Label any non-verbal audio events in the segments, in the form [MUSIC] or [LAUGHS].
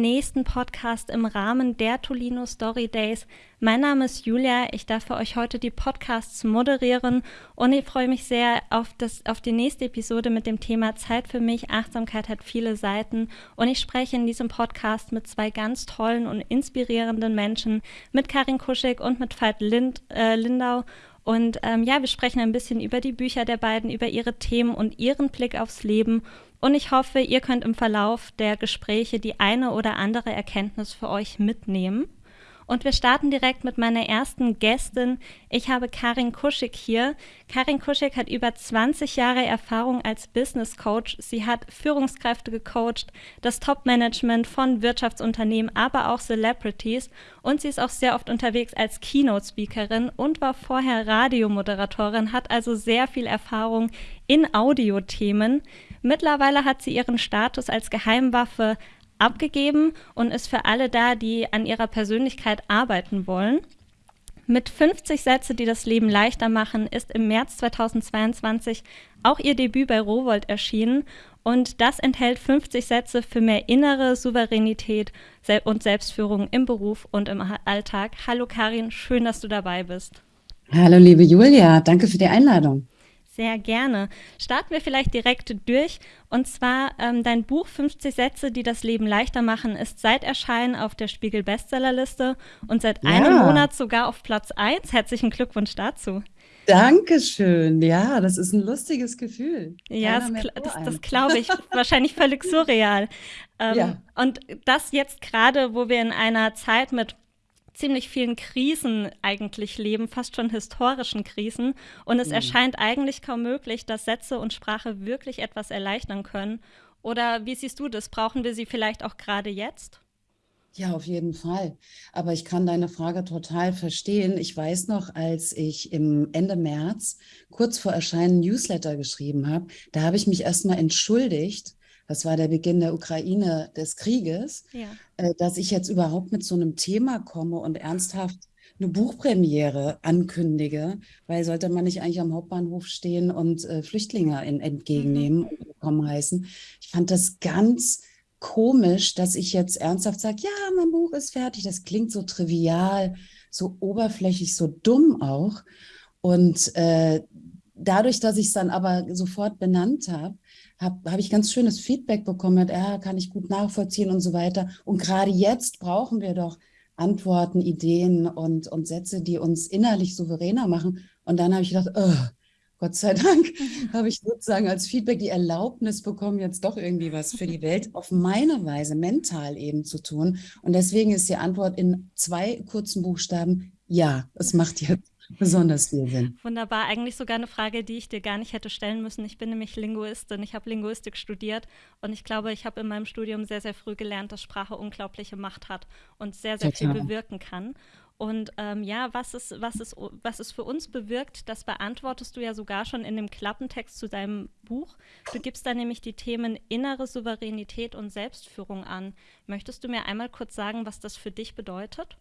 nächsten Podcast im Rahmen der Tolino Story Days. Mein Name ist Julia. Ich darf für euch heute die Podcasts moderieren und ich freue mich sehr auf, das, auf die nächste Episode mit dem Thema Zeit für mich. Achtsamkeit hat viele Seiten und ich spreche in diesem Podcast mit zwei ganz tollen und inspirierenden Menschen, mit Karin Kuschig und mit Veit Lind, äh, Lindau. Und ähm, ja, wir sprechen ein bisschen über die Bücher der beiden, über ihre Themen und ihren Blick aufs Leben. Und ich hoffe, ihr könnt im Verlauf der Gespräche die eine oder andere Erkenntnis für euch mitnehmen. Und wir starten direkt mit meiner ersten Gästin. Ich habe Karin Kuschig hier. Karin Kuschig hat über 20 Jahre Erfahrung als Business Coach. Sie hat Führungskräfte gecoacht, das Top-Management von Wirtschaftsunternehmen, aber auch Celebrities. Und sie ist auch sehr oft unterwegs als Keynote-Speakerin und war vorher Radiomoderatorin, hat also sehr viel Erfahrung in Audiothemen. Mittlerweile hat sie ihren Status als Geheimwaffe abgegeben und ist für alle da, die an ihrer Persönlichkeit arbeiten wollen. Mit 50 Sätze, die das Leben leichter machen, ist im März 2022 auch ihr Debüt bei Rowold erschienen und das enthält 50 Sätze für mehr innere Souveränität und Selbstführung im Beruf und im Alltag. Hallo Karin, schön, dass du dabei bist. Hallo liebe Julia, danke für die Einladung. Sehr gerne. Starten wir vielleicht direkt durch. Und zwar ähm, dein Buch 50 Sätze, die das Leben leichter machen, ist seit Erscheinen auf der Spiegel Bestsellerliste und seit ja. einem Monat sogar auf Platz 1. Herzlichen Glückwunsch dazu. Dankeschön. Ja, das ist ein lustiges Gefühl. Ja, das, das, das glaube ich. [LAUGHS] Wahrscheinlich völlig surreal. Ähm, ja. Und das jetzt gerade, wo wir in einer Zeit mit ziemlich vielen Krisen eigentlich leben, fast schon historischen Krisen. Und es mhm. erscheint eigentlich kaum möglich, dass Sätze und Sprache wirklich etwas erleichtern können. Oder wie siehst du das? Brauchen wir sie vielleicht auch gerade jetzt? Ja, auf jeden Fall. Aber ich kann deine Frage total verstehen. Ich weiß noch, als ich im Ende März kurz vor Erscheinen Newsletter geschrieben habe, da habe ich mich erstmal entschuldigt, das war der Beginn der Ukraine des Krieges, ja. äh, dass ich jetzt überhaupt mit so einem Thema komme und ernsthaft eine Buchpremiere ankündige, weil sollte man nicht eigentlich am Hauptbahnhof stehen und äh, Flüchtlinge in, entgegennehmen mhm. und willkommen heißen. Ich fand das ganz komisch, dass ich jetzt ernsthaft sage, ja, mein Buch ist fertig. Das klingt so trivial, so oberflächlich, so dumm auch. Und äh, dadurch, dass ich es dann aber sofort benannt habe, habe hab ich ganz schönes Feedback bekommen, ja, kann ich gut nachvollziehen und so weiter. Und gerade jetzt brauchen wir doch Antworten, Ideen und, und Sätze, die uns innerlich souveräner machen. Und dann habe ich gedacht, oh, Gott sei Dank [LAUGHS] habe ich sozusagen als Feedback die Erlaubnis bekommen, jetzt doch irgendwie was für die Welt auf meine Weise mental eben zu tun. Und deswegen ist die Antwort in zwei kurzen Buchstaben, ja, es macht jetzt besonders viel Sinn. Wunderbar, eigentlich sogar eine Frage, die ich dir gar nicht hätte stellen müssen. Ich bin nämlich Linguistin, ich habe Linguistik studiert und ich glaube, ich habe in meinem Studium sehr, sehr früh gelernt, dass Sprache unglaubliche Macht hat und sehr, sehr Total. viel bewirken kann. Und ähm, ja, was es, was, es, was es für uns bewirkt, das beantwortest du ja sogar schon in dem Klappentext zu deinem Buch. Du gibst da nämlich die Themen innere Souveränität und Selbstführung an. Möchtest du mir einmal kurz sagen, was das für dich bedeutet?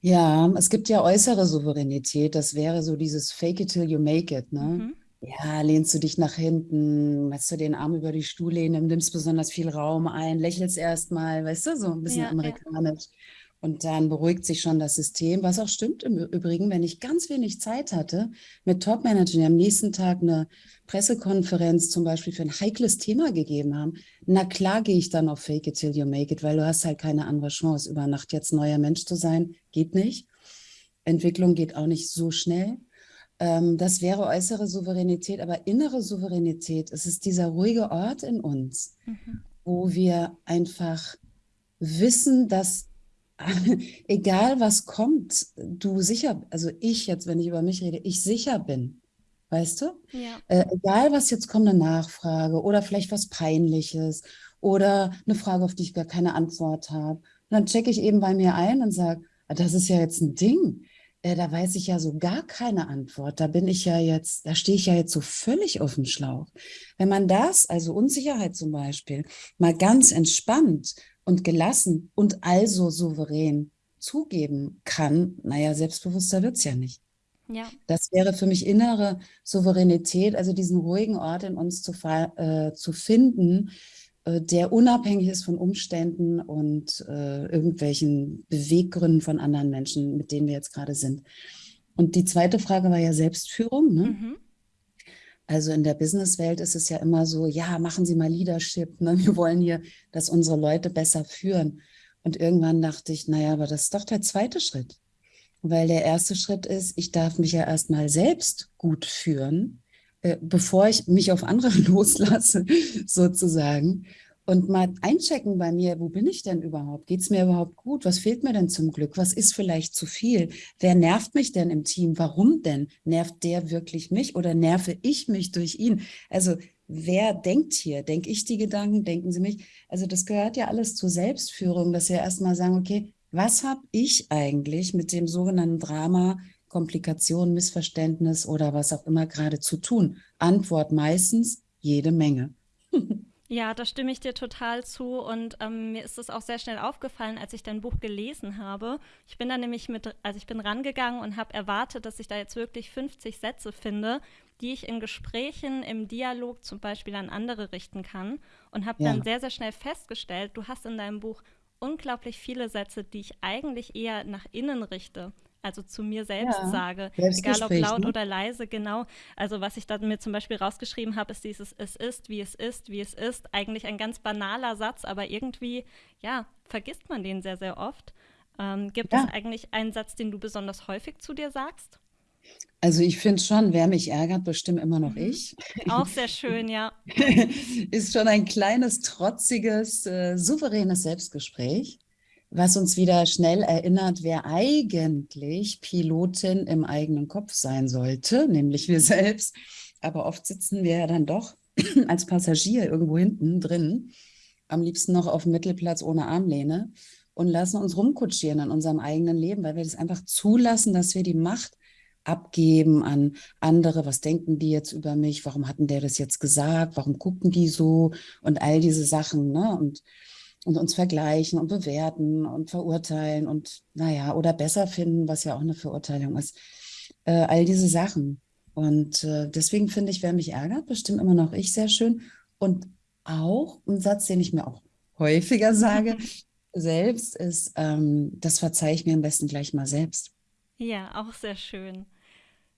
Ja, es gibt ja äußere Souveränität. Das wäre so dieses Fake it till you make it, ne? Mhm. Ja, lehnst du dich nach hinten, machst du den Arm über die Stuhllehne, nimmst besonders viel Raum ein, lächelst erstmal, weißt du, so ein bisschen ja, amerikanisch. Ja. Und dann beruhigt sich schon das System, was auch stimmt im Übrigen, wenn ich ganz wenig Zeit hatte mit Top-Managern, die am nächsten Tag eine Pressekonferenz zum Beispiel für ein heikles Thema gegeben haben. Na klar gehe ich dann auf Fake it till you make it, weil du hast halt keine andere Chance, über Nacht jetzt neuer Mensch zu sein. Geht nicht. Entwicklung geht auch nicht so schnell. Ähm, das wäre äußere Souveränität, aber innere Souveränität, es ist dieser ruhige Ort in uns, mhm. wo wir einfach wissen, dass [LAUGHS] egal was kommt, du sicher, also ich jetzt, wenn ich über mich rede, ich sicher bin. Weißt du? Ja. Äh, egal was jetzt kommt, eine Nachfrage oder vielleicht was Peinliches oder eine Frage, auf die ich gar keine Antwort habe. Und dann checke ich eben bei mir ein und sage, ah, das ist ja jetzt ein Ding. Äh, da weiß ich ja so gar keine Antwort. Da bin ich ja jetzt, da stehe ich ja jetzt so völlig auf dem Schlauch. Wenn man das, also Unsicherheit zum Beispiel, mal ganz entspannt und gelassen und also souverän zugeben kann, naja, selbstbewusster wird es ja nicht. Ja. Das wäre für mich innere Souveränität, also diesen ruhigen Ort in uns zu, äh, zu finden, äh, der unabhängig ist von Umständen und äh, irgendwelchen Beweggründen von anderen Menschen, mit denen wir jetzt gerade sind. Und die zweite Frage war ja Selbstführung. Ne? Mhm. Also in der Businesswelt ist es ja immer so, ja, machen Sie mal Leadership. Ne? Wir wollen hier, dass unsere Leute besser führen. Und irgendwann dachte ich, naja, aber das ist doch der zweite Schritt. Weil der erste Schritt ist, ich darf mich ja erstmal selbst gut führen, äh, bevor ich mich auf andere [LAUGHS] loslasse, sozusagen und mal einchecken bei mir, wo bin ich denn überhaupt? Geht es mir überhaupt gut? Was fehlt mir denn zum Glück? Was ist vielleicht zu viel? Wer nervt mich denn im Team? Warum denn? Nervt der wirklich mich oder nerve ich mich durch ihn? Also wer denkt hier? Denke ich die Gedanken? Denken sie mich? Also das gehört ja alles zur Selbstführung, dass wir erstmal sagen, okay, was habe ich eigentlich mit dem sogenannten Drama, Komplikation, Missverständnis oder was auch immer gerade zu tun? Antwort meistens jede Menge. [LAUGHS] Ja, da stimme ich dir total zu und ähm, mir ist es auch sehr schnell aufgefallen, als ich dein Buch gelesen habe. Ich bin da nämlich mit, also ich bin rangegangen und habe erwartet, dass ich da jetzt wirklich 50 Sätze finde, die ich in Gesprächen, im Dialog zum Beispiel an andere richten kann und habe ja. dann sehr, sehr schnell festgestellt, du hast in deinem Buch unglaublich viele Sätze, die ich eigentlich eher nach innen richte also zu mir selbst ja, sage, egal ob laut ne? oder leise, genau. Also was ich da mir zum Beispiel rausgeschrieben habe, ist dieses Es ist, wie es ist, wie es ist. Eigentlich ein ganz banaler Satz, aber irgendwie, ja, vergisst man den sehr, sehr oft. Ähm, gibt ja. es eigentlich einen Satz, den du besonders häufig zu dir sagst? Also ich finde schon, wer mich ärgert, bestimmt immer noch mhm. ich. Auch [LAUGHS] sehr schön, ja. Ist schon ein kleines, trotziges, äh, souveränes Selbstgespräch was uns wieder schnell erinnert, wer eigentlich Pilotin im eigenen Kopf sein sollte, nämlich wir selbst. Aber oft sitzen wir ja dann doch [CLEARS THROAT] als Passagier irgendwo hinten drin, am liebsten noch auf dem Mittelplatz ohne Armlehne und lassen uns rumkutschieren in unserem eigenen Leben, weil wir das einfach zulassen, dass wir die Macht abgeben an andere. Was denken die jetzt über mich? Warum hatten der das jetzt gesagt? Warum gucken die so? Und all diese Sachen. Ne? Und und uns vergleichen und bewerten und verurteilen und naja, oder besser finden, was ja auch eine Verurteilung ist. Äh, all diese Sachen. Und äh, deswegen finde ich, wer mich ärgert, bestimmt immer noch ich sehr schön. Und auch ein Satz, den ich mir auch häufiger sage, [LAUGHS] selbst ist, ähm, das verzeihe ich mir am besten gleich mal selbst. Ja, auch sehr schön.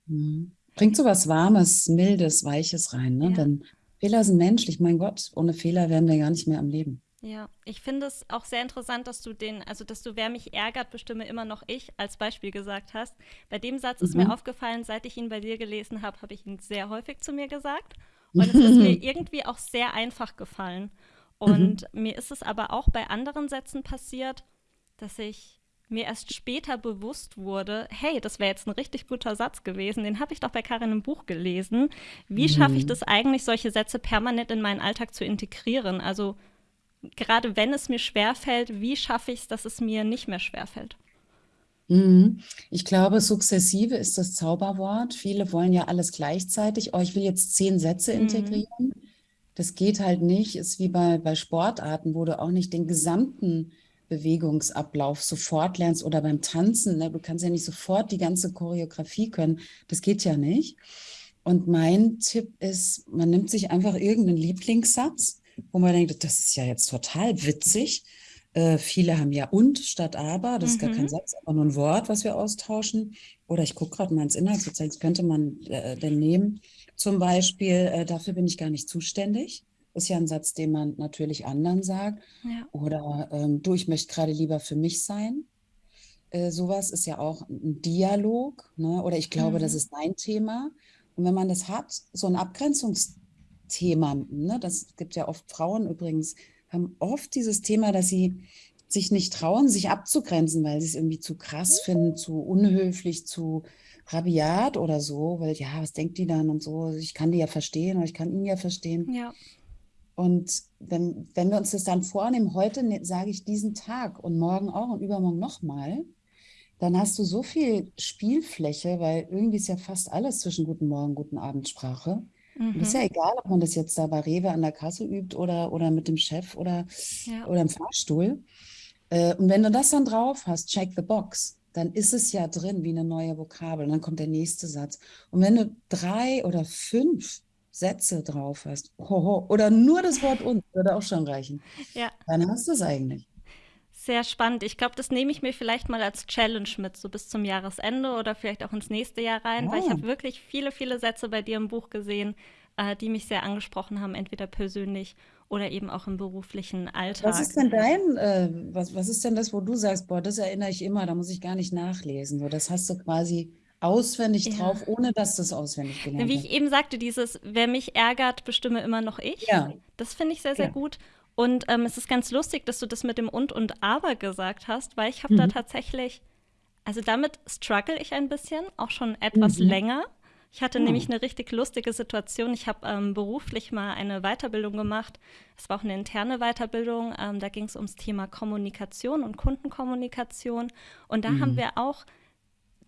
Mhm. Bringt so was Warmes, Mildes, Weiches rein. Ne? Ja. Denn Fehler sind menschlich. Mein Gott, ohne Fehler wären wir gar nicht mehr am Leben. Ja, ich finde es auch sehr interessant, dass du den, also dass du, wer mich ärgert, bestimme immer noch ich als Beispiel gesagt hast. Bei dem Satz mhm. ist mir mhm. aufgefallen, seit ich ihn bei dir gelesen habe, habe ich ihn sehr häufig zu mir gesagt. [LAUGHS] Und es ist mir irgendwie auch sehr einfach gefallen. Und mhm. mir ist es aber auch bei anderen Sätzen passiert, dass ich mir erst später bewusst wurde, hey, das wäre jetzt ein richtig guter Satz gewesen, den habe ich doch bei Karin im Buch gelesen. Wie schaffe ich mhm. das eigentlich, solche Sätze permanent in meinen Alltag zu integrieren? Also gerade wenn es mir schwerfällt, wie schaffe ich es, dass es mir nicht mehr schwerfällt? Mhm. Ich glaube, sukzessive ist das Zauberwort. Viele wollen ja alles gleichzeitig. Oh, ich will jetzt zehn Sätze mhm. integrieren. Das geht halt nicht. Ist wie bei, bei Sportarten, wo du auch nicht den gesamten Bewegungsablauf sofort lernst oder beim Tanzen. Ne? Du kannst ja nicht sofort die ganze Choreografie können. Das geht ja nicht. Und mein Tipp ist, man nimmt sich einfach irgendeinen Lieblingssatz wo man denkt, das ist ja jetzt total witzig. Äh, viele haben ja und statt aber, das ist gar kein mhm. Satz, aber nur ein Wort, was wir austauschen. Oder ich gucke gerade mal ins Inhaltsverzeichnis, könnte man äh, denn nehmen. Zum Beispiel, äh, dafür bin ich gar nicht zuständig. Ist ja ein Satz, den man natürlich anderen sagt. Ja. Oder ähm, du, ich möchte gerade lieber für mich sein. Äh, sowas ist ja auch ein Dialog. Ne? Oder ich glaube, mhm. das ist dein Thema. Und wenn man das hat, so ein Abgrenzungs Thema. Ne? Das gibt ja oft Frauen übrigens, haben oft dieses Thema, dass sie sich nicht trauen, sich abzugrenzen, weil sie es irgendwie zu krass finden, zu unhöflich, zu rabiat oder so, weil ja, was denkt die dann und so, ich kann die ja verstehen oder ich kann ihn ja verstehen. Ja. Und wenn, wenn wir uns das dann vornehmen, heute ne, sage ich diesen Tag und morgen auch und übermorgen nochmal, dann hast du so viel Spielfläche, weil irgendwie ist ja fast alles zwischen Guten Morgen, Guten Abend Sprache. Mhm. Und ist ja egal, ob man das jetzt da bei Rewe an der Kasse übt oder, oder mit dem Chef oder, ja. oder im Fahrstuhl. Äh, und wenn du das dann drauf hast, check the box, dann ist es ja drin wie eine neue Vokabel. Und dann kommt der nächste Satz. Und wenn du drei oder fünf Sätze drauf hast, hoho, oder nur das Wort und würde auch schon reichen, ja. dann hast du es eigentlich. Sehr spannend. Ich glaube, das nehme ich mir vielleicht mal als Challenge mit, so bis zum Jahresende oder vielleicht auch ins nächste Jahr rein, oh. weil ich oh. habe wirklich viele, viele Sätze bei dir im Buch gesehen, äh, die mich sehr angesprochen haben, entweder persönlich oder eben auch im beruflichen Alltag. Was ist denn dein, äh, was, was ist denn das, wo du sagst, boah, das erinnere ich immer, da muss ich gar nicht nachlesen. So, das hast du quasi auswendig ja. drauf, ohne dass du es auswendig gelernt. Wie ich eben sagte, dieses, wer mich ärgert, bestimme immer noch ich. Ja. Das finde ich sehr, sehr ja. gut. Und ähm, es ist ganz lustig, dass du das mit dem und und aber gesagt hast, weil ich habe mhm. da tatsächlich, also damit struggle ich ein bisschen, auch schon etwas mhm. länger. Ich hatte oh. nämlich eine richtig lustige Situation. Ich habe ähm, beruflich mal eine Weiterbildung gemacht. Es war auch eine interne Weiterbildung. Ähm, da ging es ums Thema Kommunikation und Kundenkommunikation. Und da mhm. haben wir auch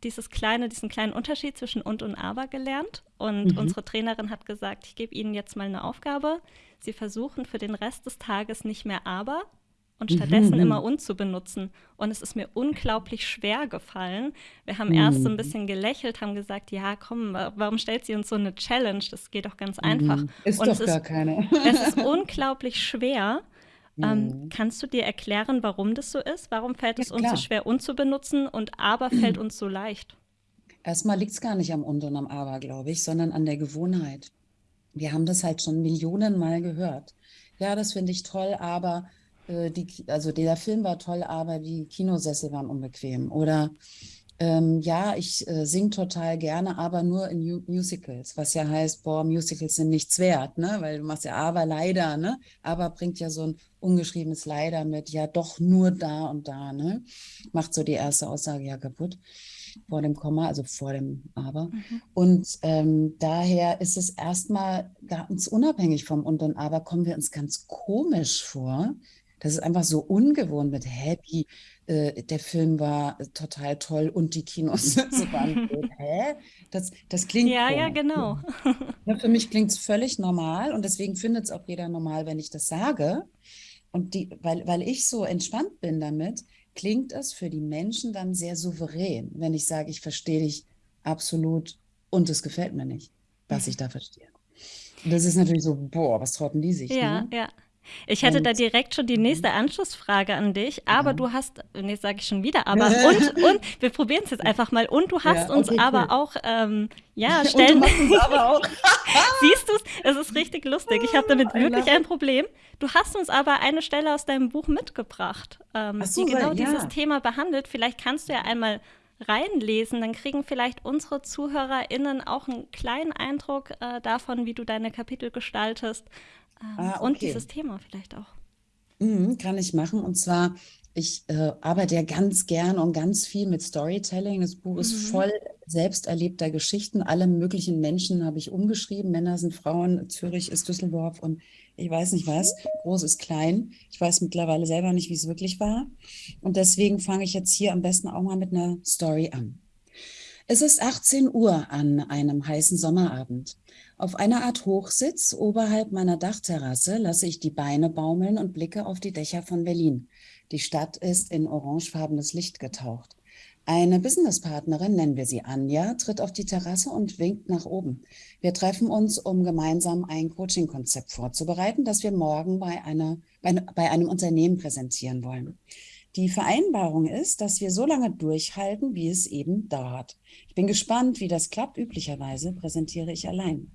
dieses kleine, diesen kleinen Unterschied zwischen und und aber gelernt. Und mhm. unsere Trainerin hat gesagt, ich gebe Ihnen jetzt mal eine Aufgabe. Sie versuchen für den Rest des Tages nicht mehr aber, und stattdessen mhm. immer und zu benutzen. Und es ist mir unglaublich schwer gefallen. Wir haben mhm. erst so ein mhm. bisschen gelächelt, haben gesagt, ja, komm, warum stellt sie uns so eine Challenge? Das geht doch ganz einfach. Mhm. Ist und doch gar ist, keine. [LAUGHS] es ist unglaublich schwer. Ähm, mhm. kannst du dir erklären, warum das so ist? Warum fällt es ja, uns so schwer, und zu benutzen und aber fällt [CLEARS THROAT] uns so leicht? Erstmal liegt es gar nicht am und und am aber, glaube ich, sondern an der Gewohnheit. Wir haben das halt schon Millionen Mal gehört. Ja, das finde ich toll, aber äh, die, also der Film war toll, aber die Kinosessel waren unbequem. Oder ähm, ja, ich äh, singe total gerne, aber nur in Mu Musicals, was ja heißt, boah, Musicals sind nichts wert, ne? Weil du machst ja aber leider, ne? Aber bringt ja so ein ungeschriebenes Leider mit, ja, doch nur da und da, ne? Macht so die erste Aussage ja kaputt vor dem Komma, also vor dem Aber. Mhm. Und ähm, daher ist es erstmal ganz unabhängig vom Und und Aber, kommen wir uns ganz komisch vor, das ist einfach so ungewohnt mit Happy. Äh, der Film war total toll und die Kinos [LAUGHS] waren gut. Hä? Das, das klingt. Ja, komisch. ja, genau. [LAUGHS] Ja, für mich klingt es völlig normal und deswegen findet es auch jeder normal, wenn ich das sage. Und die, weil, weil ich so entspannt bin damit, klingt es für die Menschen dann sehr souverän, wenn ich sage, ich verstehe dich absolut und es gefällt mir nicht, was ich da verstehe. Das ist natürlich so, boah, was trauten die sich? Ja, ne? ja. Ich hätte und, da direkt schon die nächste Anschlussfrage an dich, aber ja. du hast, nee, sage ich schon wieder, aber [LAUGHS] und, und, wir probieren es jetzt einfach mal, und du hast ja, okay, uns aber cool. auch, ähm, ja, stellen. [LAUGHS] Und du uns aber [LAUGHS] auch. Siehst du es? Es ist richtig lustig. Ich habe damit wirklich ein Problem. Du hast uns aber eine Stelle aus deinem Buch mitgebracht, ähm, so, die genau ja. dieses Thema behandelt. Vielleicht kannst du ja einmal reinlesen, dann kriegen vielleicht unsere ZuhörerInnen auch einen kleinen Eindruck äh, davon, wie du deine Kapitel gestaltest ähm, ah, okay. und dieses Thema vielleicht auch. Mhm, kann ich machen. Und zwar, ich äh, arbeite ja ganz gern und ganz viel mit Storytelling. Das Buch mhm. ist voll selbst erlebter Geschichten. Alle möglichen Menschen habe ich umgeschrieben. Männer sind Frauen, Zürich ist Düsseldorf und ich weiß nicht was. Groß ist klein. Ich weiß mittlerweile selber nicht, wie es wirklich war. Und deswegen fange ich jetzt hier am besten auch mal mit einer Story an. Es ist 18 Uhr an einem heißen Sommerabend. Auf einer Art Hochsitz oberhalb meiner Dachterrasse lasse ich die Beine baumeln und blicke auf die Dächer von Berlin. Die Stadt ist in orangefarbenes Licht getaucht. Eine Businesspartnerin, nennen wir sie Anja, tritt auf die Terrasse und winkt nach oben. Wir treffen uns, um gemeinsam ein Coaching-Konzept vorzubereiten, das wir morgen bei, einer, bei, bei einem Unternehmen präsentieren wollen. Die Vereinbarung ist, dass wir so lange durchhalten, wie es eben dauert. Ich bin gespannt, wie das klappt. Üblicherweise präsentiere ich allein.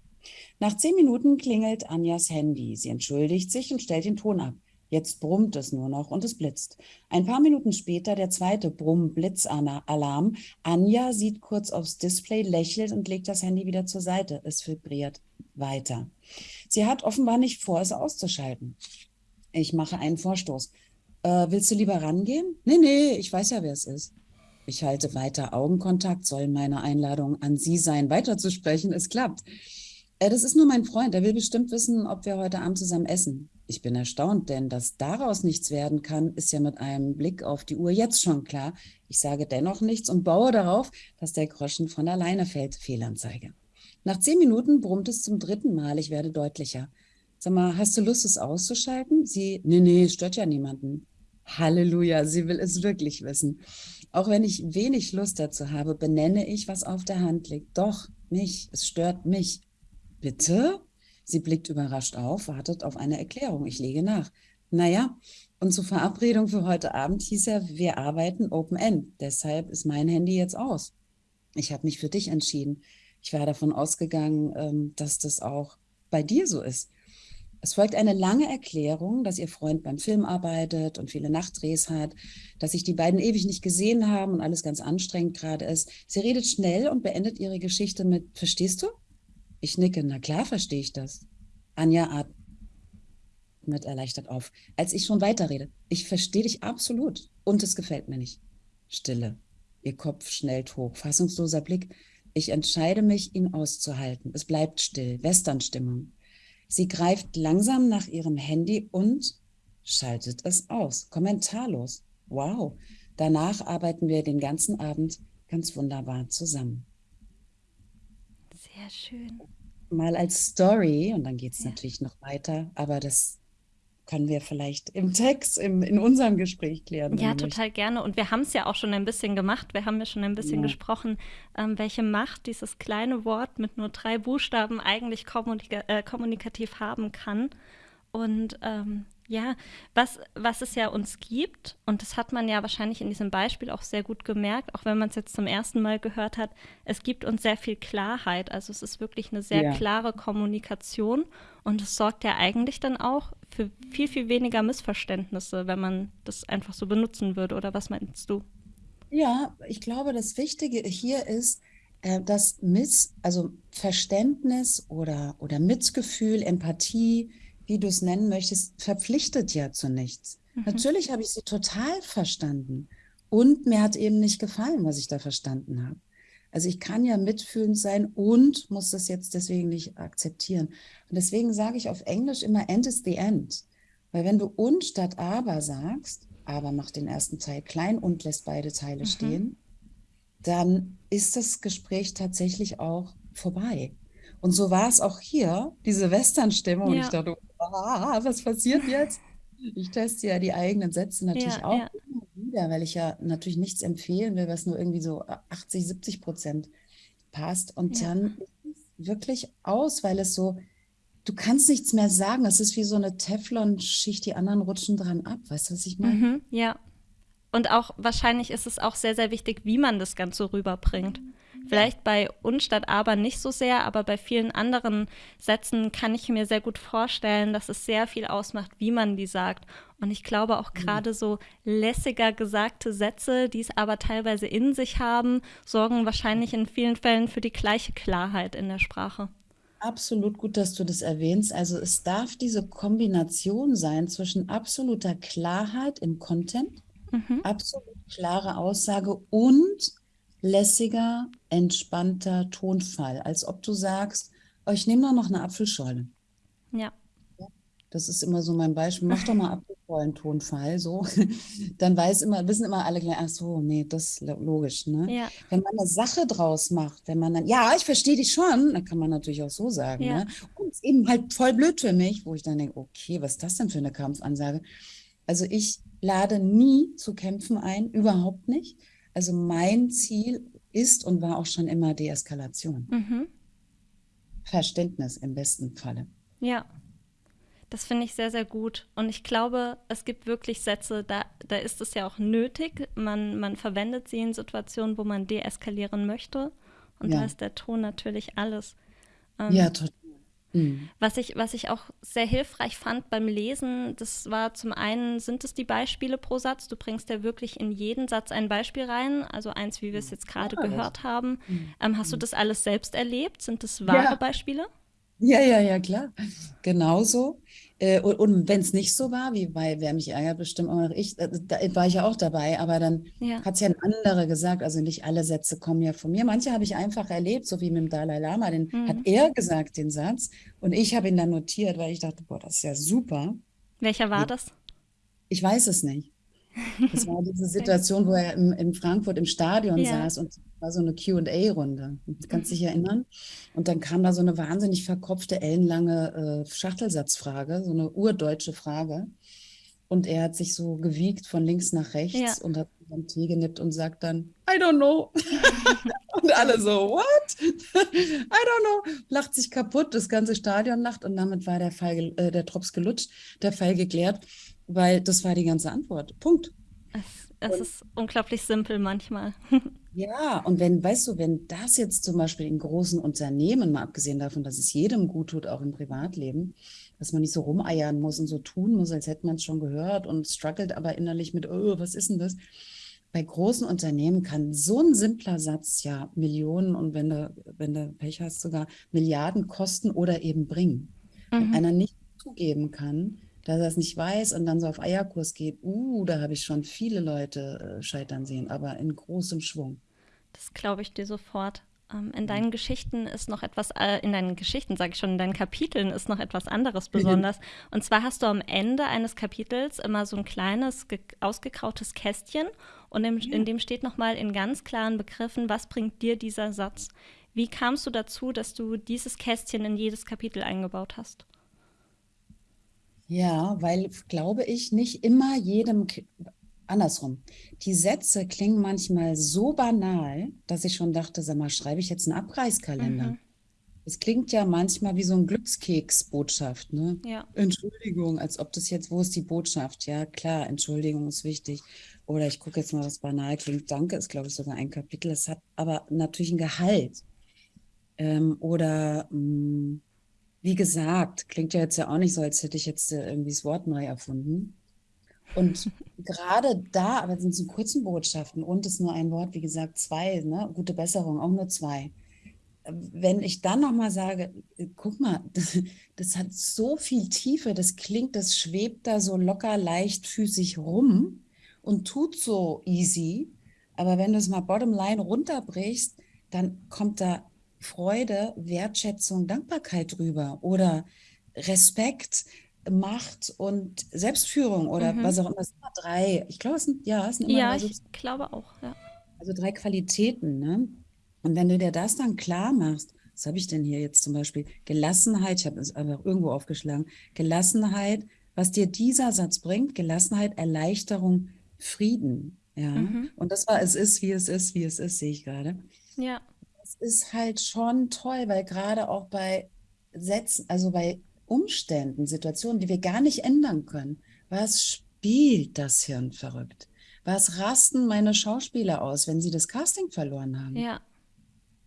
Nach zehn Minuten klingelt Anjas Handy. Sie entschuldigt sich und stellt den Ton ab. Jetzt brummt es nur noch und es blitzt. Ein paar Minuten später der zweite Brumm-Blitz-Alarm. Anja sieht kurz aufs Display, lächelt und legt das Handy wieder zur Seite. Es vibriert weiter. Sie hat offenbar nicht vor, es auszuschalten. Ich mache einen Vorstoß. Äh, willst du lieber rangehen? Nee, nee, ich weiß ja, wer es ist. Ich halte weiter Augenkontakt, soll meine Einladung an Sie sein, weiterzusprechen. Es klappt. Äh, das ist nur mein Freund, der will bestimmt wissen, ob wir heute Abend zusammen essen. Ich bin erstaunt, denn dass daraus nichts werden kann, ist ja mit einem Blick auf die Uhr jetzt schon klar. Ich sage dennoch nichts und baue darauf, dass der Groschen von alleine fällt. Fehlanzeige. Nach zehn Minuten brummt es zum dritten Mal. Ich werde deutlicher. Sag mal, hast du Lust, es auszuschalten? Sie, nee, nee, stört ja niemanden. Halleluja, sie will es wirklich wissen. Auch wenn ich wenig Lust dazu habe, benenne ich, was auf der Hand liegt. Doch, mich, es stört mich. Bitte? Sie blickt überrascht auf, wartet auf eine Erklärung. Ich lege nach. Naja, und zur Verabredung für heute Abend hieß ja, wir arbeiten Open End. Deshalb ist mein Handy jetzt aus. Ich habe mich für dich entschieden. Ich war davon ausgegangen, ähm, dass das auch bei dir so ist. Es folgt eine lange Erklärung, dass ihr Freund beim Film arbeitet und viele Nachtdrehs hat, dass sich die beiden ewig nicht gesehen haben und alles ganz anstrengend gerade ist. Sie redet schnell und beendet ihre Geschichte mit, verstehst du? Ich nicke, na klar verstehe ich das. Anja atmet erleichtert auf, als ich schon weiterrede. Ich verstehe dich absolut und es gefällt mir nicht. Stille. Ihr Kopf schnellt hoch, fassungsloser Blick. Ich entscheide mich, ihn auszuhalten. Es bleibt still, Westernstimmung. Sie greift langsam nach ihrem Handy und schaltet es aus, kommentarlos. Wow, danach arbeiten wir den ganzen Abend ganz wunderbar zusammen. Sehr schön. Mal als Story, und dann geht es ja. natürlich noch weiter, aber das können wir vielleicht im Text, im, in unserem Gespräch klären. Ja, total möchtest. gerne. Und wir haben es ja auch schon ein bisschen gemacht. Wir haben ja schon ein bisschen ja. gesprochen, ähm, welche Macht dieses kleine Wort mit nur drei Buchstaben eigentlich kommunika äh, kommunikativ haben kann. Und ähm, ja, was, was es ja uns gibt, und das hat man ja wahrscheinlich in diesem Beispiel auch sehr gut gemerkt, auch wenn man es jetzt zum ersten Mal gehört hat, es gibt uns sehr viel Klarheit. Also es ist wirklich eine sehr ja. klare Kommunikation und es sorgt ja eigentlich dann auch für viel, viel weniger Missverständnisse, wenn man das einfach so benutzen würde. Oder was meinst du? Ja, ich glaube, das Wichtige hier ist, äh, dass Miss, also Verständnis oder, oder Mitgefühl, Empathie, wie du es nennen möchtest, verpflichtet ja zu nichts. Mhm. Natürlich habe ich sie total verstanden. Und mir hat eben nicht gefallen, was ich da verstanden habe. Also ich kann ja mitfühlend sein und muss das jetzt deswegen nicht akzeptieren. Und deswegen sage ich auf Englisch immer End is the End. Weil wenn du und statt aber sagst, aber macht den ersten Teil klein und lässt beide Teile mhm. stehen, dann ist das Gespräch tatsächlich auch vorbei. Und so war es auch hier, diese Western-Stimmung. Ja. Und ich dachte, ah, was passiert jetzt? Ich teste ja die eigenen Sätze natürlich ja, auch ja. immer wieder, weil ich ja natürlich nichts empfehlen will, was nur irgendwie so 80, 70 Prozent passt. Und ja. dann wirklich aus, weil es so, du kannst nichts mehr sagen. Es ist wie so eine Teflon-Schicht, die anderen rutschen dran ab. Weißt du, was ich meine? Mhm, ja. Und auch wahrscheinlich ist es auch sehr, sehr wichtig, wie man das Ganze rüberbringt. Mhm. Vielleicht bei uns statt aber nicht so sehr, aber bei vielen anderen Sätzen kann ich mir sehr gut vorstellen, dass es sehr viel ausmacht, wie man die sagt. Und ich glaube auch mhm. gerade so lässiger gesagte Sätze, die es aber teilweise in sich haben, sorgen wahrscheinlich in vielen Fällen für die gleiche Klarheit in der Sprache. Absolut gut, dass du das erwähnst. Also es darf diese Kombination sein zwischen absoluter Klarheit im Content, mhm. absolut klare Aussage und lässiger, entspannter Tonfall, als ob du sagst, oh, ich nehme doch noch eine Apfelschorle. Ja. Das ist immer so mein Beispiel. Mach doch mal [LAUGHS] Apfelschorlen-Tonfall, so. [LAUGHS] Dann weiß immer, wissen immer alle gleich, ach so, nee, das ist logisch, ne? Ja. Wenn man eine Sache draus macht, wenn man dann, ja, ich verstehe dich schon, dann kann man natürlich auch so sagen, ja. ne? Und ist eben halt voll blöd für mich, wo ich dann denke, okay, was ist das denn für eine Kampfansage? Also ich lade nie zu kämpfen ein, überhaupt nicht. Also mein Ziel ist und war auch schon immer Deeskalation. Mhm. Verständnis im besten Falle. Ja, das finde ich sehr, sehr gut. Und ich glaube, es gibt wirklich Sätze, da, da ist es ja auch nötig. Man, man verwendet sie in Situationen, wo man deeskalieren möchte. Und ja. da ist der Ton natürlich alles. Ähm, ja, total. Mhm. Was, ich, was ich auch sehr hilfreich fand beim Lesen, das war zum einen, sind es die Beispiele pro Satz? Du bringst ja wirklich in jeden Satz ein Beispiel rein, also eins, wie wir es jetzt gerade ja, gehört haben. Mhm. Ähm, hast du das alles selbst erlebt? Sind das wahre ja. Beispiele? Ja, ja, ja, klar. Genauso. Äh, und, und wenn es nicht so war, wie bei Wer mich ärgert, bestimmt auch noch ich, äh, da war ich ja auch dabei, aber dann ja. hat es ja ein anderer gesagt, also nicht alle Sätze kommen ja von mir. Manche habe ich einfach erlebt, so wie mit dem Dalai Lama, den mhm. hat er gesagt, den Satz, und ich habe ihn dann notiert, weil ich dachte, boah, das ist ja super. Welcher war das? Ich weiß es nicht. Das war diese [LAUGHS] Situation, wo er im, in Frankfurt im Stadion ja. saß und war so eine QA-Runde. Du kannst dich erinnern? Und dann kam da so eine wahnsinnig verkopfte, ellenlange äh, Schachtelsatzfrage, so eine urdeutsche Frage. Und er hat sich so gewiegt von links nach rechts Ja. und hat am Tee genippt und sagt dann, I don't know. [LAUGHS] und alle so, what? [LAUGHS] I don't know. Lacht sich kaputt, das ganze Stadion lacht und damit war der Fall, äh, der Drops gelutscht, der Fall geklärt, weil das war die ganze Antwort. Punkt. Es, es Und- ist unglaublich simpel manchmal. [LAUGHS] Ja, und wenn, weißt du, wenn das jetzt zum Beispiel in großen Unternehmen, mal abgesehen davon, dass es jedem gut tut, auch im Privatleben, dass man nicht so rumeiern muss und so tun muss, als hätte man es schon gehört und struggelt aber innerlich mit, oh, was ist denn das? Bei großen Unternehmen kann so ein simpler Satz ja Millionen und wenn du, wenn du Pech hast, sogar Milliarden kosten oder eben bringen. Wenn Mhm. einer nicht zugeben kann, dass er es nicht weiß und dann so auf Eierkurs geht, uh, da habe ich schon viele Leute äh, scheitern sehen, aber in großem Schwung. Das glaube ich dir sofort. Ähm, in deinen Geschichten ist noch etwas, äh, in deinen Geschichten, sage ich schon, in deinen Kapiteln ist noch etwas anderes [LAUGHS] besonders. Und zwar hast du am Ende eines Kapitels immer so ein kleines, ge- ausgekrautes Kästchen und im, in dem steht nochmal in ganz klaren Begriffen, was bringt dir dieser Satz? Wie kamst du dazu, dass du dieses Kästchen in jedes Kapitel eingebaut hast? Ja, weil, glaube ich, nicht immer jedem, andersrum. Die Sätze klingen manchmal so banal, dass ich schon dachte, sag mal, schreibe ich jetzt einen Abreißkalender? Mhm. Es klingt ja manchmal wie so ein Glückskeksbotschaft, ne? Ja. Entschuldigung, als ob das jetzt, wo ist die Botschaft? Ja, klar, Entschuldigung ist wichtig. Oder ich gucke jetzt mal, was banal klingt. Danke ist, glaube ich, sogar ein Kapitel. Es hat aber natürlich ein Gehalt. Ähm, oder mh, wie gesagt, klingt ja jetzt ja auch nicht so, als hätte ich jetzt äh, irgendwie das Wort neu erfunden. Und [LAUGHS] gerade da, aber es sind so kurzen Botschaften und es ist nur ein Wort, wie gesagt, zwei, ne? Gute Besserung, auch nur zwei. Wenn ich dann nochmal sage, äh, guck mal, [LAUGHS] das, das hat so viel Tiefe, das klingt, das schwebt da so locker, leichtfüßig rum und tut so easy. Aber wenn du es mal bottomline runterbrichst, dann kommt da Freude, Wertschätzung, Dankbarkeit drüber oder Respekt, Macht und Selbstführung oder Mhm. was auch immer. Es sind immer drei. Ich glaube, es sind, ja, es sind immer Ja, drei, ich glaube auch. Ja. also drei Qualitäten. Ne? Und wenn du dir das dann klar machst, was habe ich denn hier jetzt zum Beispiel? Gelassenheit, ich habe es einfach irgendwo aufgeschlagen. Gelassenheit, was dir dieser Satz bringt, Gelassenheit, Erleichterung, Frieden. Ja. Mhm. Und das war, es ist, wie es ist, wie es ist, sehe ich gerade. Ja. Ist halt schon toll, weil gerade auch bei Sätzen, also bei Umständen, Situationen, die wir gar nicht ändern können, was spielt das Hirn verrückt? Was rasten meine Schauspieler aus, wenn sie das Casting verloren haben? Ja.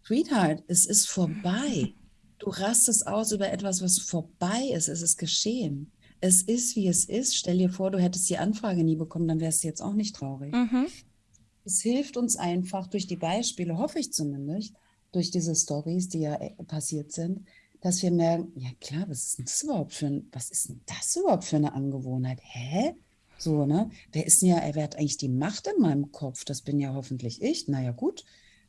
Sweetheart, es ist vorbei. Du rastest aus über etwas, was vorbei ist. Es ist geschehen. Es ist, wie es ist. Stell dir vor, du hättest die Anfrage nie bekommen, dann wärst du jetzt auch nicht traurig. Mhm. Es hilft uns einfach durch die Beispiele, hoffe ich zumindest, durch diese Stories, die ja äh, passiert sind, dass wir merken, ja klar, was ist denn das überhaupt für ein, was ist denn das überhaupt für eine Angewohnheit? Hä? So, ne? Wer ist denn ja, wer hat eigentlich die Macht in meinem Kopf? Das bin ja hoffentlich ich. Naja, gut,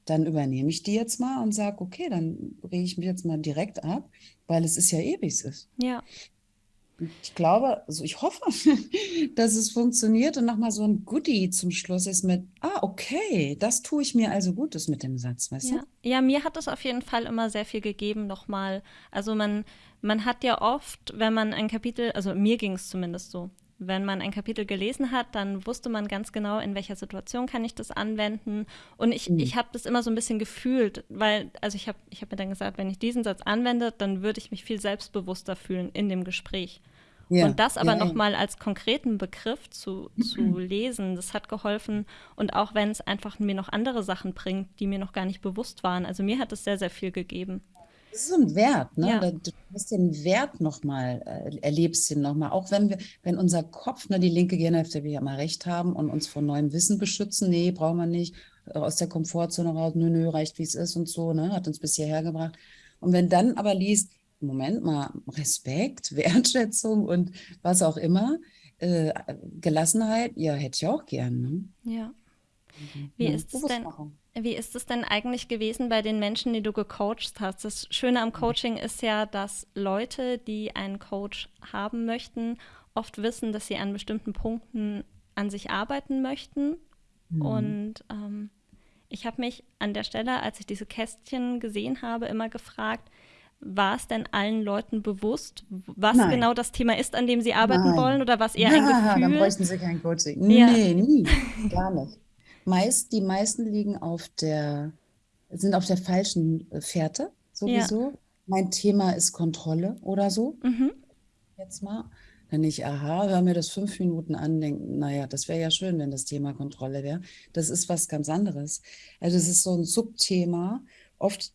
dann übernehme ich die jetzt mal und sage, okay, dann rege ich mich jetzt mal direkt ab, weil es ist ja eh, wie es ist. Ja. Ich glaube, also ich hoffe, [LAUGHS] dass es funktioniert und nochmal so ein Goodie zum Schluss ist mit, ah, okay, das tue ich mir also Gutes mit dem Satz, weißt Ja. du? ja, mir hat es auf jeden Fall immer sehr viel gegeben, nochmal. Also man, man hat ja oft, wenn man ein Kapitel, also mir ging es zumindest so, wenn man ein Kapitel gelesen hat, dann wusste man ganz genau, in welcher Situation kann ich das anwenden. Und ich, Mhm. ich habe das immer so ein bisschen gefühlt, weil, also ich habe ich hab mir dann gesagt, wenn ich diesen Satz anwende, dann würde ich mich viel selbstbewusster fühlen in dem Gespräch. Ja, Und das aber ja, nochmal als konkreten Begriff zu, zu [CLEARS THROAT] lesen, das hat geholfen. Und auch wenn es einfach mir noch andere Sachen bringt, die mir noch gar nicht bewusst waren. Also mir hat es sehr, sehr viel gegeben. Das ist ein Wert, ne? Ja. Du hast den Wert nochmal, äh, erlebst ihn nochmal. Auch wenn wir, wenn unser Kopf, ne, die linke Gehirnhälfte will ja immer recht haben und uns vor neuem Wissen beschützen, nee, brauchen wir nicht, äh, aus der Komfortzone raus, nö, nö, reicht wie es ist und so, ne? Hat uns bis hierher gebracht. Und wenn dann aber liest, Moment mal, Respekt, [LAUGHS] Wertschätzung und was auch immer, äh, Gelassenheit, ja, hätte ich auch gern, ne? Ja. Wie Ja, ist es denn? Wie ist es denn eigentlich gewesen bei den Menschen, die du gecoacht hast? Das Schöne am Coaching ist ja, dass Leute, die einen Coach haben möchten, oft wissen, dass sie an bestimmten Punkten an sich arbeiten möchten. Mhm. Und ähm, ich habe mich an der Stelle, als ich diese Kästchen gesehen habe, immer gefragt, war es denn allen Leuten bewusst, was Nein. genau das Thema ist, an dem sie arbeiten Nein. wollen oder was eher ja, ein Gefühl? dann bräuchten sie kein Coaching. Ja. Nee, nie, [LAUGHS] gar nicht. Meist, die meisten liegen auf der, sind auf der falschen äh, Fährte sowieso. Ja. Mein Thema ist Kontrolle oder so. Mhm. Jetzt mal. Wenn ich, aha, höre mir das fünf Minuten an, denke, naja, das wäre ja schön, wenn das Thema Kontrolle wäre. Das ist was ganz anderes. Also es ist so ein Subthema. Oft,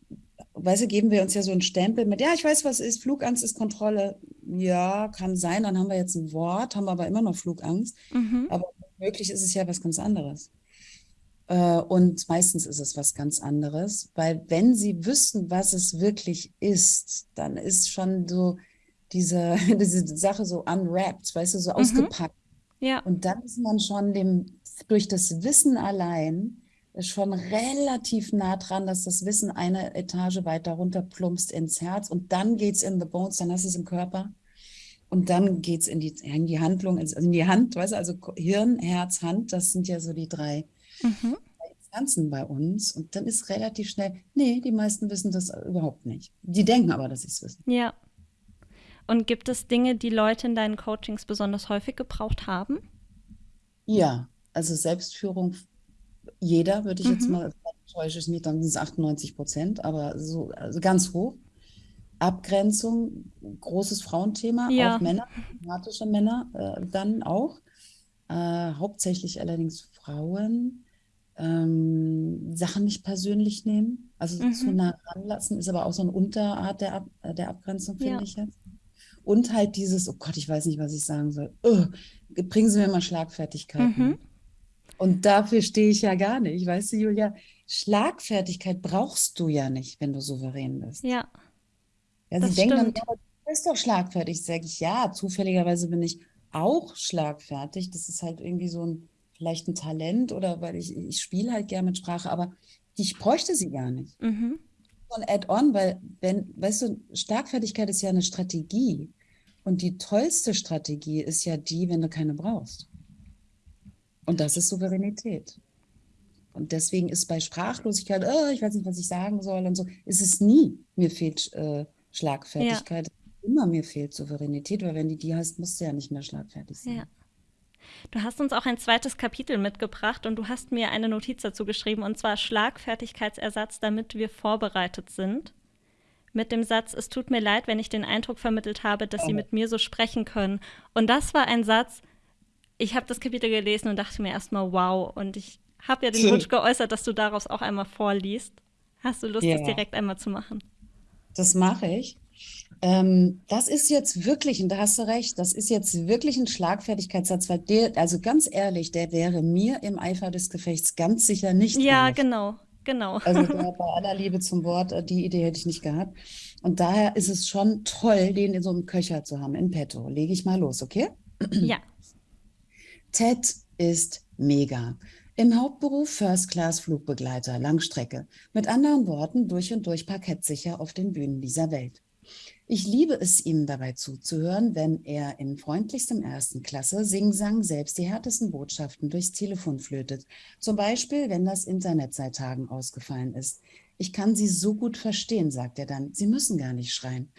weißt du, geben wir uns ja so einen Stempel mit, ja, ich weiß, was ist, Flugangst ist Kontrolle. Ja, kann sein, dann haben wir jetzt ein Wort, haben aber immer noch Flugangst. Mhm. Aber möglich ist es ja was ganz anderes. Äh, und meistens ist es was ganz anderes, weil wenn sie wüssten, was es wirklich ist, dann ist schon so, diese, [LAUGHS] diese Sache so unwrapped, weißt du, so mhm. ausgepackt. Ja. Und dann ist man schon dem, durch das Wissen allein schon relativ nah dran, dass das Wissen eine Etage weiter runter plumpst ins Herz und dann geht es in the bones, dann hast du es im Körper und dann geht es in die, in die Handlung, in die Hand, weißt du, also Hirn, Herz, Hand, das sind ja so die drei mhm. Instanzen bei uns und dann ist relativ schnell, nee, die meisten wissen das überhaupt nicht. Die denken aber, dass sie es wissen. Ja. Und gibt es Dinge, die Leute in deinen Coachings besonders häufig gebraucht haben? Ja, also Selbstführung, jeder würde ich mhm. jetzt mal, täusche ich mich, dann sind es 98 Prozent, aber so also ganz hoch. Abgrenzung, großes Frauenthema, ja. auch Männer, dramatische Männer äh, dann auch. Äh, hauptsächlich allerdings Frauen. Ähm, Sachen nicht persönlich nehmen, also mhm. zu nah ranlassen, ist aber auch so eine Unterart der, Ab äh, der Abgrenzung, finde ja. ich jetzt. Und halt dieses, oh Gott, ich weiß nicht, was ich sagen soll. Oh, bringen Sie mir mal Schlagfertigkeit. Mhm. Und dafür stehe ich ja gar nicht. Weißt du, Julia, Schlagfertigkeit brauchst du ja nicht, wenn du souverän bist. Ja. Ja, sie denken dann, ja, du bist doch schlagfertig. Sage ich, ja, zufälligerweise bin ich auch schlagfertig. Das ist halt irgendwie so ein, vielleicht ein Talent oder weil ich, ich spiele halt gerne mit Sprache, aber ich bräuchte sie gar nicht. Mhm. So ein Add-on, weil, wenn, weißt du, Schlagfertigkeit ist ja eine Strategie. Und die tollste Strategie ist ja die, wenn du keine brauchst. Und das ist Souveränität. Und deswegen ist bei Sprachlosigkeit, oh, ich weiß nicht, was ich sagen soll und so, ist es nie, mir fehlt äh, Schlagfertigkeit. Ja. Immer mir fehlt Souveränität, weil wenn du die hast, musst du ja nicht mehr schlagfertig sein. Ja. Du hast uns auch ein zweites Kapitel mitgebracht und du hast mir eine Notiz dazu geschrieben, und zwar Schlagfertigkeitsersatz, damit wir vorbereitet sind mit dem Satz, es tut mir leid, wenn ich den Eindruck vermittelt habe, dass Sie oh. mit mir so sprechen können. Und das war ein Satz, ich habe das Kapitel gelesen und dachte mir erstmal, wow. Und ich habe ja den Wunsch geäußert, dass du daraus auch einmal vorliest. Hast du Lust, ja. das direkt einmal zu machen? Das mache ich. Ähm, das ist jetzt wirklich, und da hast du recht, das ist jetzt wirklich ein Schlagfertigkeitssatz, weil der, also ganz ehrlich, der wäre mir im Eifer des Gefechts ganz sicher nicht. Ja, ehrlich. genau. Genau. Also [LAUGHS] bei aller Liebe zum Wort, äh, die Idee hätte ich nicht gehabt. Und daher ist es schon toll, den in so einem Köcher zu haben, in petto. Lege ich mal los, okay? Ja. Ted ist mega. Im Hauptberuf First-Class-Flugbegleiter, Langstrecke. Mit anderen Worten, durch und durch parkettsicher auf den Bühnen dieser Welt. Ich liebe es, ihm dabei zuzuhören, wenn er in freundlichstem ersten Klasse Sing-Sang selbst die härtesten Botschaften durchs Telefon flötet. Zum Beispiel, wenn das Internet seit Tagen ausgefallen ist. Ich kann Sie so gut verstehen, sagt er dann. Sie müssen gar nicht schreien.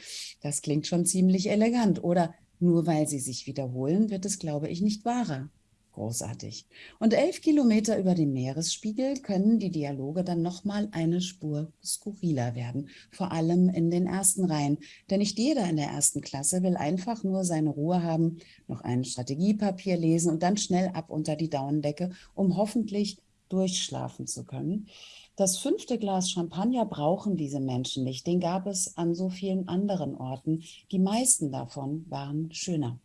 Das klingt schon ziemlich elegant. Oder nur weil Sie sich wiederholen, wird es, glaube ich, nicht wahrer. Großartig. Und elf Kilometer über dem Meeresspiegel können die Dialoge dann nochmal eine Spur skurriler werden, vor allem in den ersten Reihen. Denn nicht jeder in der ersten Klasse will einfach nur seine Ruhe haben, noch ein Strategiepapier lesen und dann schnell ab unter die Daunendecke, um hoffentlich durchschlafen zu können. Das fünfte Glas Champagner brauchen diese Menschen nicht. Den gab es an so vielen anderen Orten. Die meisten davon waren schöner.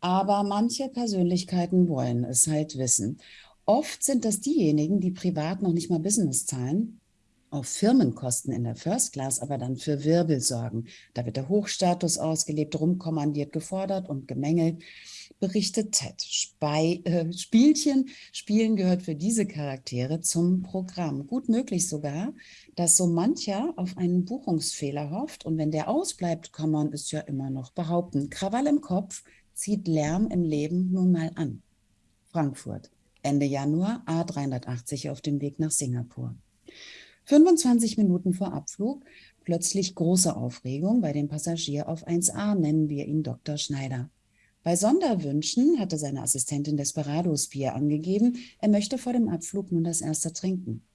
Aber manche Persönlichkeiten wollen es halt wissen. Oft sind das diejenigen, die privat noch nicht mal Business zahlen, auf Firmenkosten in der First Class aber dann für Wirbel sorgen. Da wird der Hochstatus ausgelebt, rumkommandiert, gefordert und gemängelt, berichtet Ted. Spei äh, Spielchen spielen gehört für diese Charaktere zum Programm. Gut möglich sogar, dass so mancher auf einen Buchungsfehler hofft und wenn der ausbleibt, kann man es ja immer noch behaupten. Krawall im Kopf, zieht Lärm im Leben nun mal an. Frankfurt, Ende Januar, A380 auf dem Weg nach Singapur. 25 Minuten vor Abflug plötzlich große Aufregung bei dem Passagier auf 1a, nennen wir ihn Dr. Schneider. Bei Sonderwünschen hatte seine Assistentin Desperados Bier angegeben, er möchte vor dem Abflug nun das erste trinken.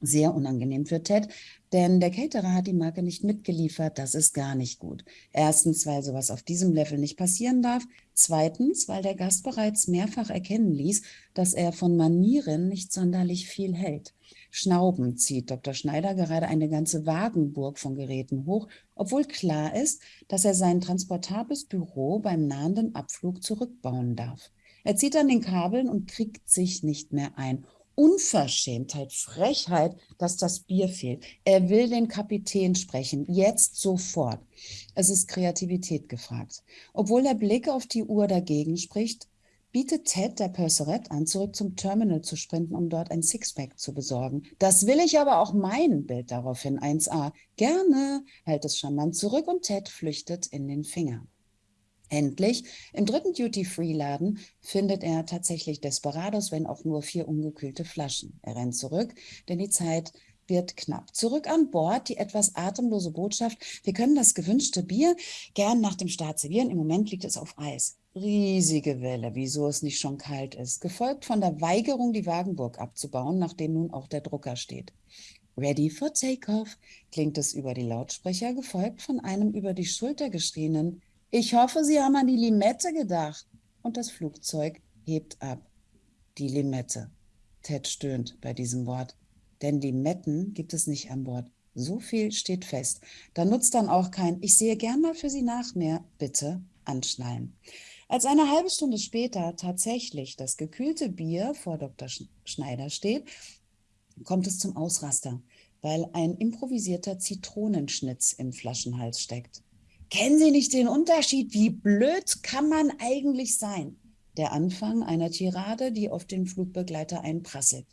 Sehr unangenehm für Ted, denn der Caterer hat die Marke nicht mitgeliefert. Das ist gar nicht gut. Erstens, weil sowas auf diesem Level nicht passieren darf. Zweitens, weil der Gast bereits mehrfach erkennen ließ, dass er von Manieren nicht sonderlich viel hält. Schnaubend zieht Dr. Schneider gerade eine ganze Wagenburg von Geräten hoch, obwohl klar ist, dass er sein transportables Büro beim nahenden Abflug zurückbauen darf. Er zieht an den Kabeln und kriegt sich nicht mehr ein Unverschämtheit, Frechheit, dass das Bier fehlt. Er will den Kapitän sprechen, jetzt sofort. Es ist Kreativität gefragt. Obwohl der Blick auf die Uhr dagegen spricht, bietet Ted der Purserette an, zurück zum Terminal zu sprinten, um dort ein Sixpack zu besorgen. Das will ich aber auch mein Bild daraufhin 1a. Gerne, hält es charmant zurück und Ted flüchtet in den Finger. Endlich, im dritten Duty-Free-Laden findet er tatsächlich Desperados, wenn auch nur vier ungekühlte Flaschen. Er rennt zurück, denn die Zeit wird knapp. Zurück an Bord die etwas atemlose Botschaft, wir können das gewünschte Bier gern nach dem Start servieren. Im Moment liegt es auf Eis. Riesige Welle, wieso es nicht schon kalt ist, gefolgt von der Weigerung, die Wagenburg abzubauen, nachdem nun auch der Drucker steht. Ready for Takeoff klingt es über die Lautsprecher, gefolgt von einem über die Schulter geschrienen ich hoffe, Sie haben an die Limette gedacht. Und das Flugzeug hebt ab. Die Limette. Ted stöhnt bei diesem Wort. Denn Limetten gibt es nicht an Bord. So viel steht fest. Da nutzt dann auch kein Ich sehe gern mal für Sie nach mehr. Bitte anschnallen. Als eine halbe Stunde später tatsächlich das gekühlte Bier vor Dr. Schneider steht, kommt es zum Ausraster, weil ein improvisierter Zitronenschnitz im Flaschenhals steckt. Kennen Sie nicht den Unterschied? Wie blöd kann man eigentlich sein? Der Anfang einer Tirade, die auf den Flugbegleiter einprasselt.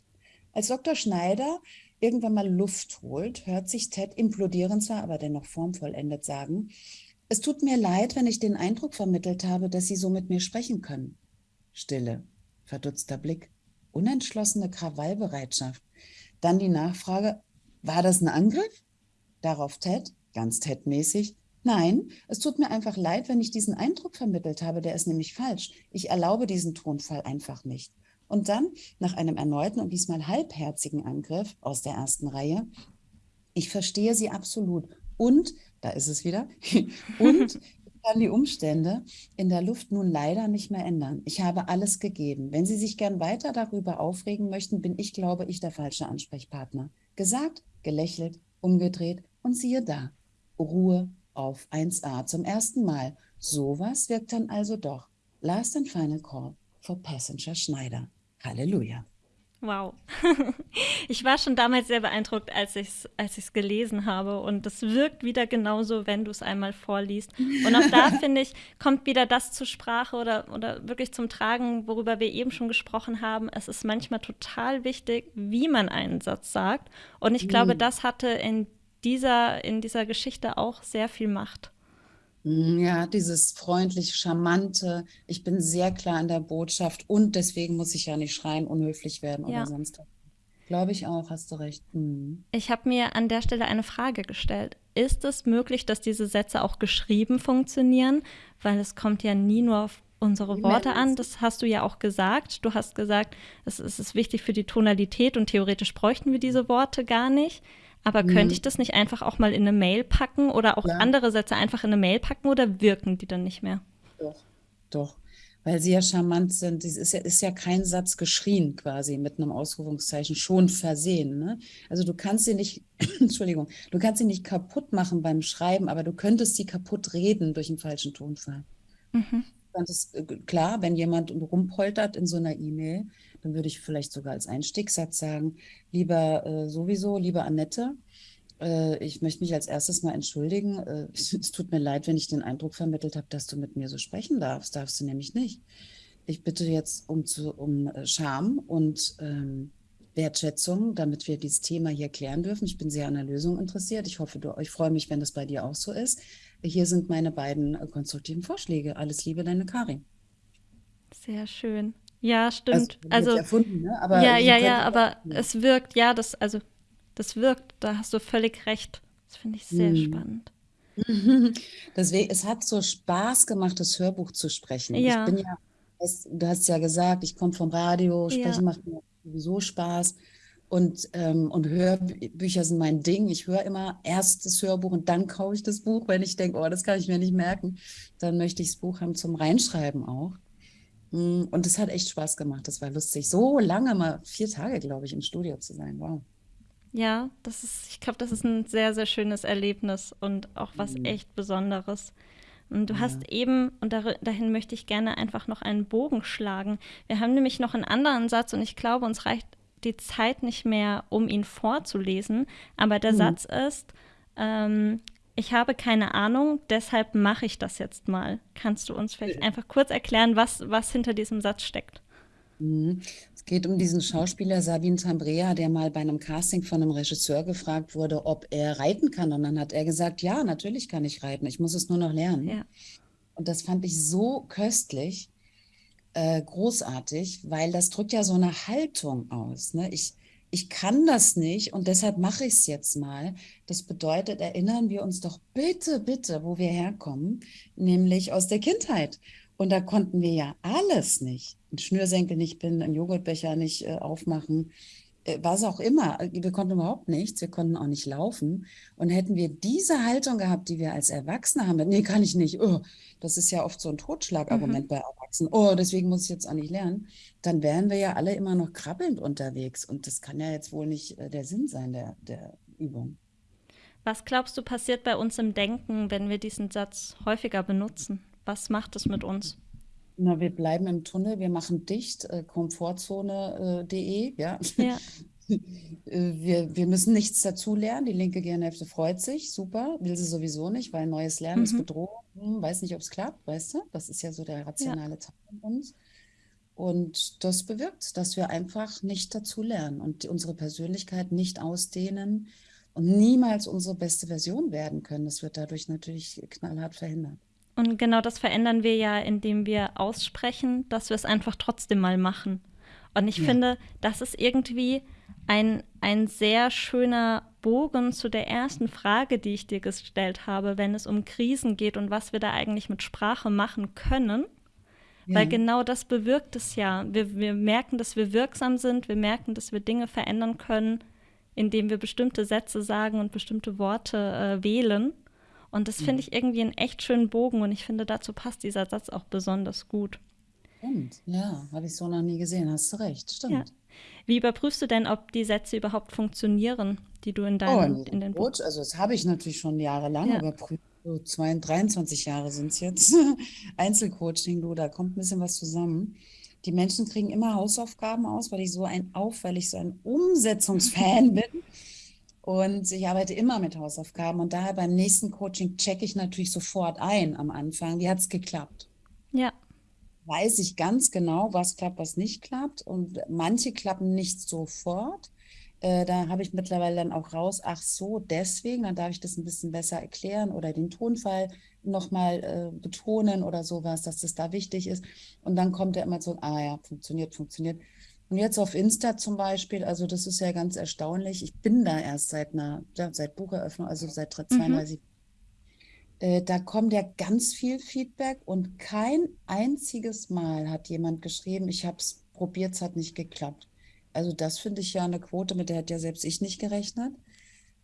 Als Dr. Schneider irgendwann mal Luft holt, hört sich Ted implodieren zwar, aber dennoch formvollendet sagen, es tut mir leid, wenn ich den Eindruck vermittelt habe, dass Sie so mit mir sprechen können. Stille, verdutzter Blick, unentschlossene Krawallbereitschaft. Dann die Nachfrage, war das ein Angriff? Darauf Ted, ganz Ted-mäßig, Nein, es tut mir einfach leid, wenn ich diesen Eindruck vermittelt habe, der ist nämlich falsch. Ich erlaube diesen Tonfall einfach nicht. Und dann, nach einem erneuten und diesmal halbherzigen Angriff aus der ersten Reihe, ich verstehe Sie absolut. Und, da ist es wieder, [LAUGHS] und ich kann die Umstände in der Luft nun leider nicht mehr ändern. Ich habe alles gegeben. Wenn Sie sich gern weiter darüber aufregen möchten, bin ich, glaube ich, der falsche Ansprechpartner. Gesagt, gelächelt, umgedreht und siehe da. Ruhe auf 1a zum ersten Mal. Sowas wirkt dann also doch. Last and final call for Passenger Schneider. Halleluja. Wow. [LAUGHS] Ich war schon damals sehr beeindruckt, als ich es als gelesen habe. Und das wirkt wieder genauso, wenn du es einmal vorliest. Und auch da, [LAUGHS] finde ich, kommt wieder das zur Sprache oder, oder wirklich zum Tragen, worüber wir eben schon gesprochen haben. Es ist manchmal total wichtig, wie man einen Satz sagt. Und ich glaube, mhm. das hatte in dieser, in dieser Geschichte auch sehr viel macht. Mm, ja, dieses freundlich, charmante, ich bin sehr klar in der Botschaft und deswegen muss ich ja nicht schreien, unhöflich werden ja. oder sonst was. Glaube ich auch, hast du recht. Mhm. Ich habe mir an der Stelle eine Frage gestellt. Ist es möglich, dass diese Sätze auch geschrieben funktionieren? Weil es kommt ja nie nur auf unsere Worte an. Das hast du ja auch gesagt. Du hast gesagt, es ist wichtig für die Tonalität und theoretisch bräuchten wir diese Worte gar nicht. Aber mhm. könnte ich das nicht einfach auch mal in eine Mail packen oder auch ja. andere Sätze einfach in eine Mail packen oder wirken die dann nicht mehr? Doch, doch. Weil sie ja charmant sind. Es ist ja, ist ja kein Satz geschrien quasi mit einem Ausrufungszeichen schon versehen. Ne? Also du kannst sie nicht, [CLEARS THROAT] Entschuldigung, du kannst sie nicht kaputt machen beim Schreiben, aber du könntest sie kaputt reden durch einen falschen Tonfall. Mhm. Ist, äh, klar, wenn jemand rumpoltert in so einer E-Mail, dann würde ich vielleicht sogar als Einstiegssatz sagen, lieber äh, sowieso, liebe Annette, äh, ich möchte mich als erstes mal entschuldigen. Äh, [LAUGHS] es tut mir leid, wenn ich den Eindruck vermittelt habe, dass du mit mir so sprechen darfst. Darfst du nämlich nicht. Ich bitte jetzt um, zu, um äh, Scham und ähm, Wertschätzung, damit wir dieses Thema hier klären dürfen. Ich bin sehr an der Lösung interessiert. Ich hoffe, du, ich freue mich, wenn das bei dir auch so ist. Hier sind meine beiden äh, konstruktiven Vorschläge. Alles Liebe, deine Karin. Sehr schön. Ja, stimmt. Also, also erfunden, ne? aber ja, ja, ja, aber es wirkt, ja, das, also das wirkt, da hast du völlig recht. Das finde ich sehr hm. spannend. [LAUGHS] Deswegen, es hat so Spaß gemacht, das Hörbuch zu sprechen. Ja. Ich bin ja, du hast ja gesagt, ich komme vom Radio, sprechen ja. macht mir sowieso Spaß. Und, ähm, und Hörbücher sind mein Ding. Ich höre immer erst das Hörbuch und dann kaufe ich das Buch, wenn ich denke, oh, das kann ich mir nicht merken. Dann möchte ich das Buch haben zum Reinschreiben auch. Mm, und es hat echt Spaß gemacht. Das war lustig. So lange mal, vier Tage, glaube ich, im Studio zu sein. Wow. Ja, das ist, ich glaube, das ist ein sehr, sehr schönes Erlebnis und auch was mhm. echt Besonderes. Und du ja. hast eben, und dahin möchte ich gerne einfach noch einen Bogen schlagen. Wir haben nämlich noch einen anderen Satz und ich glaube, uns reicht die Zeit nicht mehr, um ihn vorzulesen. Aber der mhm. Satz ist, ähm, ich habe keine Ahnung, deshalb mache ich das jetzt mal. Kannst du uns vielleicht einfach kurz erklären, was, was hinter diesem Satz steckt? Mhm. Es geht um diesen Schauspieler Sabine Tambrea, der mal bei einem Casting von einem Regisseur gefragt wurde, ob er reiten kann. Und dann hat er gesagt, ja, natürlich kann ich reiten, ich muss es nur noch lernen. Ja. Und das fand ich so köstlich, äh, großartig, weil das drückt ja so eine Haltung aus. Ne? Ich, ich kann das nicht und deshalb mache ich es jetzt mal. Das bedeutet, erinnern wir uns doch bitte, bitte, wo wir herkommen, nämlich aus der Kindheit. Und da konnten wir ja alles nicht. Ein Schnürsenkel nicht binden, einen Joghurtbecher nicht äh, aufmachen, was auch immer. Wir konnten überhaupt nichts, wir konnten auch nicht laufen. Und hätten wir diese Haltung gehabt, die wir als Erwachsene haben, nee, kann ich nicht. Oh, das ist ja oft so ein Totschlagargument mhm. bei Erwachsenen. Oh, deswegen muss ich jetzt auch nicht lernen. Dann wären wir ja alle immer noch krabbelnd unterwegs. Und das kann ja jetzt wohl nicht äh, der Sinn sein der, der Übung. Was glaubst du passiert bei uns im Denken, wenn wir diesen Satz häufiger benutzen? Was macht es mit uns? Na, wir bleiben im Tunnel, wir machen dicht, äh, komfortzone.de, äh, ja. ja. [LAUGHS] Äh, wir, wir müssen nichts dazulernen. Die linke Gehirnhälfte freut sich, super, will sie sowieso nicht, weil neues Lernen mhm. ist Bedrohung. Weiß nicht, ob es klappt, weißt du? Das ist ja so der rationale ja. Teil von uns. Und das bewirkt, dass wir einfach nicht dazulernen und unsere Persönlichkeit nicht ausdehnen und niemals unsere beste Version werden können. Das wird dadurch natürlich knallhart verhindert. Und genau das verändern wir ja, indem wir aussprechen, dass wir es einfach trotzdem mal machen. Und ich ja. finde, das ist irgendwie ein, ein sehr schöner Bogen zu der ersten Frage, die ich dir gestellt habe, wenn es um Krisen geht und was wir da eigentlich mit Sprache machen können. Ja. Weil genau das bewirkt es ja. Wir, wir merken, dass wir wirksam sind, wir merken, dass wir Dinge verändern können, indem wir bestimmte Sätze sagen und bestimmte Worte äh, wählen. Und das finde mhm. ich irgendwie einen echt schönen Bogen und ich finde, dazu passt dieser Satz auch besonders gut. Stimmt, ja, habe ich so noch nie gesehen, hast du recht, stimmt. Ja. Wie überprüfst du denn, ob die Sätze überhaupt funktionieren, die du in deinem oh, in, in den Coach, Also das habe ich natürlich schon jahrelang ja. überprüft. So 22, 23 Jahre sind es jetzt. [LAUGHS] Einzelcoaching, du, da kommt ein bisschen was zusammen. Die Menschen kriegen immer Hausaufgaben aus, weil ich so ein auf, weil ich so ein [LAUGHS] Umsetzungsfan bin. Und ich arbeite immer mit Hausaufgaben und daher beim nächsten Coaching checke ich natürlich sofort ein am Anfang. Wie hat es geklappt? Ja. Weiß ich ganz genau, was klappt, was nicht klappt. Und manche klappen nicht sofort. Äh, da habe ich mittlerweile dann auch raus, ach so, deswegen, dann darf ich das ein bisschen besser erklären oder den Tonfall nochmal äh, betonen oder sowas, dass das da wichtig ist. Und dann kommt er immer so, ah ja, funktioniert, funktioniert. Und jetzt auf Insta zum Beispiel, also das ist ja ganz erstaunlich. Ich bin da erst seit einer, ja, seit Bucheröffnung, also seit 32. Mhm. Äh, da kommt ja ganz viel Feedback und kein einziges Mal hat jemand geschrieben, ich habe es probiert, es hat nicht geklappt. Also das finde ich ja eine Quote, mit der hat ja selbst ich nicht gerechnet.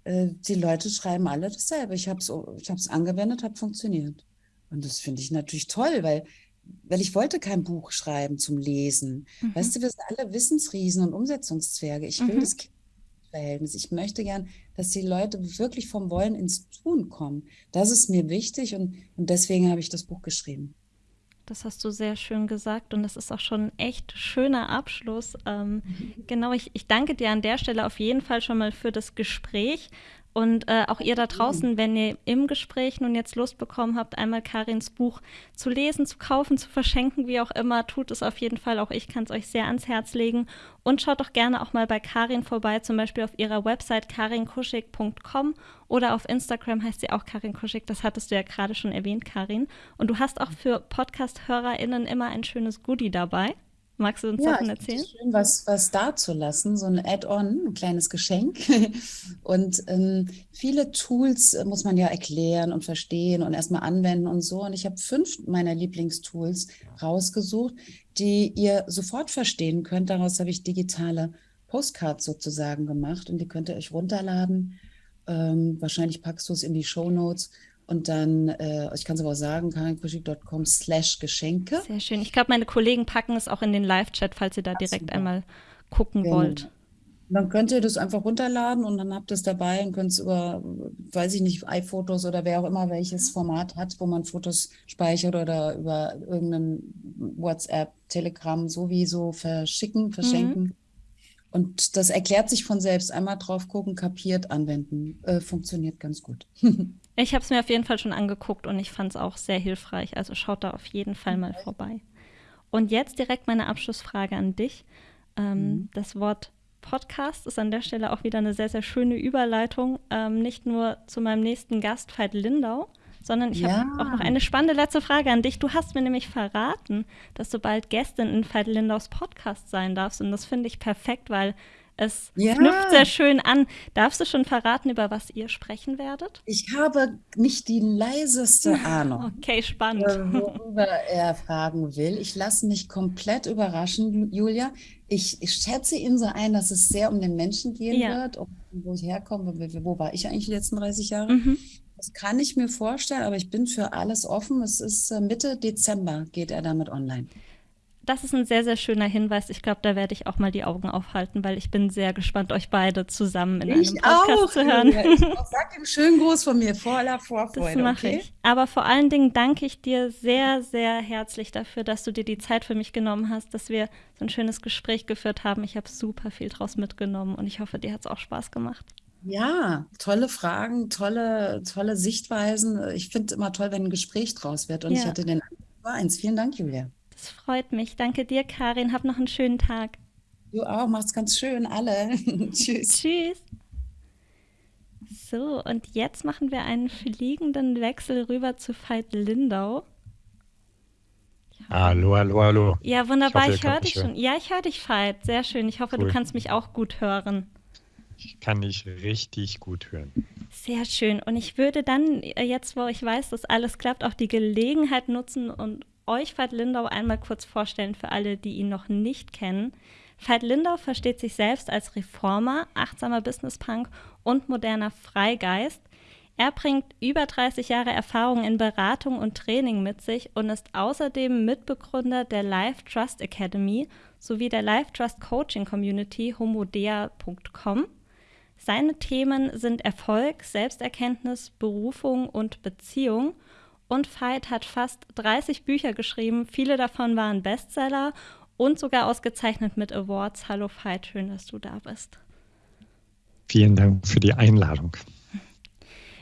Äh, die Leute schreiben alle dasselbe. Ich habe es ich angewendet, hat funktioniert. Und das finde ich natürlich toll, weil weil ich wollte kein Buch schreiben zum Lesen. Mhm. Weißt du, wir sind alle Wissensriesen und Umsetzungszwerge. Ich will mhm. das Verhältnis. Ich möchte gern, dass die Leute wirklich vom Wollen ins Tun kommen. Das ist mir wichtig und, und deswegen habe ich das Buch geschrieben. Das hast du sehr schön gesagt und das ist auch schon ein echt schöner Abschluss. Ähm, mhm. Genau, ich, ich danke dir an der Stelle auf jeden Fall schon mal für das Gespräch und äh, auch ihr da draußen, wenn ihr im Gespräch nun jetzt Lust bekommen habt, einmal Karins Buch zu lesen, zu kaufen, zu verschenken, wie auch immer, tut es auf jeden Fall. Auch ich kann es euch sehr ans Herz legen. Und schaut doch gerne auch mal bei Karin vorbei, zum Beispiel auf ihrer Website karinkuschig.com oder auf Instagram heißt sie auch Karin Kuschig. Das hattest du ja gerade schon erwähnt, Karin. Und du hast auch für Podcast-HörerInnen immer ein schönes Goodie dabei. Magst du uns ja, davon erzählen? Es schön, was, was dazulassen, so ein Add-on, ein kleines Geschenk. [LAUGHS] Und ähm, viele Tools äh, muss man ja erklären und verstehen und erstmal anwenden und so. Und ich habe fünf meiner Lieblingstools rausgesucht, die ihr sofort verstehen könnt. Daraus habe ich digitale Postcards sozusagen gemacht und die könnt ihr euch runterladen. Ähm, wahrscheinlich packst du es in die Show Notes und dann, äh, ich kann es aber sagen, karinkuschig.com slash Geschenke. Sehr schön. Ich glaube, meine Kollegen packen es auch in den Live-Chat, falls ihr da direkt Absolut. einmal gucken genau. wollt. Dann könnt ihr das einfach runterladen und dann habt ihr es dabei und könnt es über, weiß ich nicht, iPhotos oder wer auch immer welches Format hat, wo man Fotos speichert oder über irgendein WhatsApp, Telegram sowieso verschicken, verschenken. Mhm. Und das erklärt sich von selbst. Einmal drauf gucken, kapiert, anwenden. Äh, funktioniert ganz gut. [LAUGHS] ich habe es mir auf jeden Fall schon angeguckt und ich fand es auch sehr hilfreich. Also schaut da auf jeden Fall mal vorbei. Und jetzt direkt meine Abschlussfrage an dich. Ähm, mhm. Das Wort Podcast ist an der Stelle auch wieder eine sehr, sehr schöne Überleitung. Ähm, nicht nur zu meinem nächsten Gast, Veit Lindau, sondern ich ja. habe auch noch eine spannende letzte Frage an dich. Du hast mir nämlich verraten, dass du bald Gästin in Veit Lindaus Podcast sein darfst. Und das finde ich perfekt, weil es ja. knüpft sehr schön an. Darfst du schon verraten, über was ihr sprechen werdet? Ich habe nicht die leiseste [LAUGHS] Ahnung. okay, spannend. Äh, worüber er fragen will. Ich lasse mich komplett überraschen, Julia. Ich, ich, schätze ihn so ein, dass es sehr um den Menschen gehen ja. wird, um, wo ich herkomme. Wo war ich eigentlich die letzten 30 Jahre? Mhm. Das kann ich mir vorstellen, aber ich bin für alles offen. Es ist äh, Mitte Dezember geht er damit online. Das ist ein sehr, sehr schöner Hinweis. Ich glaube, da werde ich auch mal die Augen aufhalten, weil ich bin sehr gespannt, euch beide zusammen in ich einem Podcast auch, zu hören. Ja, sag ihm schönen Gruß von mir, voller Vorfreude. Das mache okay? ich. Aber vor allen Dingen danke ich dir sehr, sehr herzlich dafür, dass du dir die Zeit für mich genommen hast, dass wir so ein schönes Gespräch geführt haben. Ich habe super viel draus mitgenommen und ich hoffe, dir hat es auch Spaß gemacht. Ja, tolle Fragen, tolle, tolle Sichtweisen. Ich finde es immer toll, wenn ein Gespräch draus wird. Und ja. ich hatte den eins. Vielen Dank, Julia. Das freut mich. Danke dir, Karin. Hab noch einen schönen Tag. Du auch. Mach's ganz schön, alle. [LAUGHS] Tschüss. Tschüss. So, und jetzt machen wir einen fliegenden Wechsel rüber zu Veit Lindau. Hallo, hallo, hallo. Ja, wunderbar. Ich, ich höre dich schon. Ja, ich höre dich, Veit. Sehr schön. Ich hoffe, cool. du kannst mich auch gut hören. Ich kann dich richtig gut hören. Sehr schön. Und ich würde dann, äh, jetzt wo ich weiß, dass alles klappt, auch die Gelegenheit nutzen und euch Veit Lindau einmal kurz vorstellen für alle, die ihn noch nicht kennen. Veit Lindau versteht sich selbst als Reformer, achtsamer Businesspunk und moderner Freigeist. Er bringt über 30 Jahre Erfahrung in Beratung und Training mit sich und ist außerdem Mitbegründer der Life Trust Academy sowie der Life Trust Coaching Community homodea.com. Seine Themen sind Erfolg, Selbsterkenntnis, Berufung und Beziehung. Und Veit hat fast 30 Bücher geschrieben. Viele davon waren Bestseller und sogar ausgezeichnet mit Awards. Hallo Veit, schön, dass du da bist. Vielen Dank für die Einladung.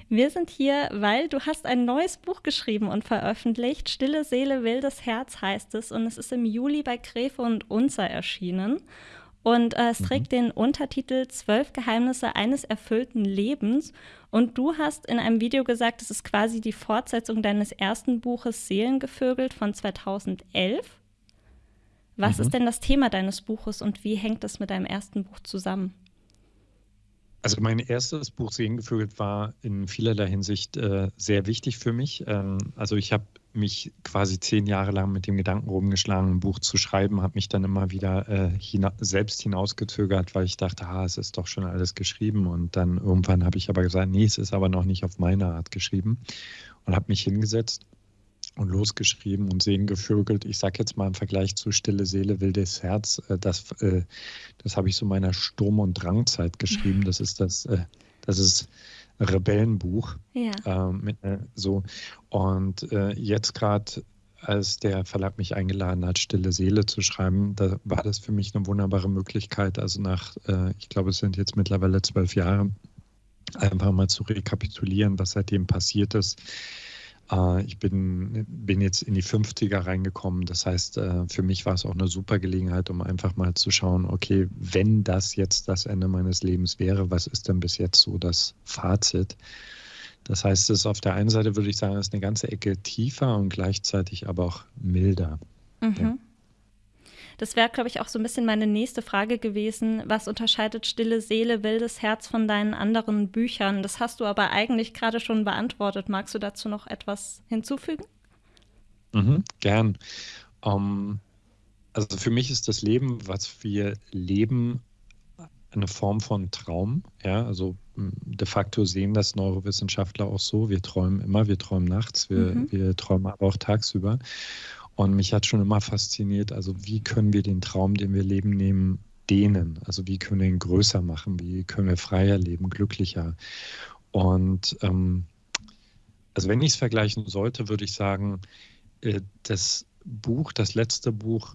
Wir sind hier, weil du hast ein neues Buch geschrieben und veröffentlicht. Stille Seele, wildes Herz heißt es. Und es ist im Juli bei Gräfe und Unzer erschienen. Und äh, es mhm. trägt den Untertitel Zwölf Geheimnisse eines erfüllten Lebens. Und du hast in einem Video gesagt, es ist quasi die Fortsetzung deines ersten Buches Seelengevögelt von 2011. Was mhm. ist denn das Thema deines Buches und wie hängt es mit deinem ersten Buch zusammen? Also mein erstes Buch Seelengevögelt war in vielerlei Hinsicht äh, sehr wichtig für mich. Ähm, also ich habe mich quasi zehn Jahre lang mit dem Gedanken rumgeschlagen, ein Buch zu schreiben, habe mich dann immer wieder äh, hina selbst hinausgezögert, weil ich dachte, ah, es ist doch schon alles geschrieben. Und dann irgendwann habe ich aber gesagt, nee, es ist aber noch nicht auf meine Art geschrieben und habe mich hingesetzt und losgeschrieben und Sehen gevögelt. Ich sage jetzt mal im Vergleich zu Stille Seele, wildes Herz, äh, das, äh, das habe ich so meiner Sturm- und Drangzeit geschrieben. Das ist das, äh, das ist Rebellenbuch. Ja. Ähm, mit, äh, so. Und äh, jetzt gerade, als der Verlag mich eingeladen hat, Stille Seele zu schreiben, da war das für mich eine wunderbare Möglichkeit. Also nach, äh, ich glaube, es sind jetzt mittlerweile zwölf Jahre, einfach mal zu rekapitulieren, was seitdem passiert ist ich bin, bin jetzt in die 50er reingekommen. Das heißt, äh, für mich war es auch eine super Gelegenheit, um einfach mal zu schauen, okay, wenn das jetzt das Ende meines Lebens wäre, was ist denn bis jetzt so das Fazit? Das heißt, es ist auf der einen Seite würde ich sagen, ist eine ganze Ecke tiefer und gleichzeitig aber auch milder. Mhm. Ja. Das wäre, glaube ich, auch so ein bisschen meine nächste Frage gewesen. Was unterscheidet Stille Seele, Wildes Herz von deinen anderen Büchern? Das hast du aber eigentlich gerade schon beantwortet. Magst du dazu noch etwas hinzufügen? Mhm, gern. Um, ähm, also für mich ist das Leben, was wir leben, eine Form von Traum. Ja, also de facto sehen das Neurowissenschaftler auch so. Wir träumen immer, wir träumen nachts, wir, mhm. wir träumen aber auch tagsüber. Und mich hat schon immer fasziniert, also wie können wir den Traum, den wir leben, nehmen, dehnen? Also wie können wir ihn größer machen? Wie können wir freier leben, glücklicher? Und ähm, also wenn ich es vergleichen sollte, würde ich sagen, äh, das Buch, das letzte Buch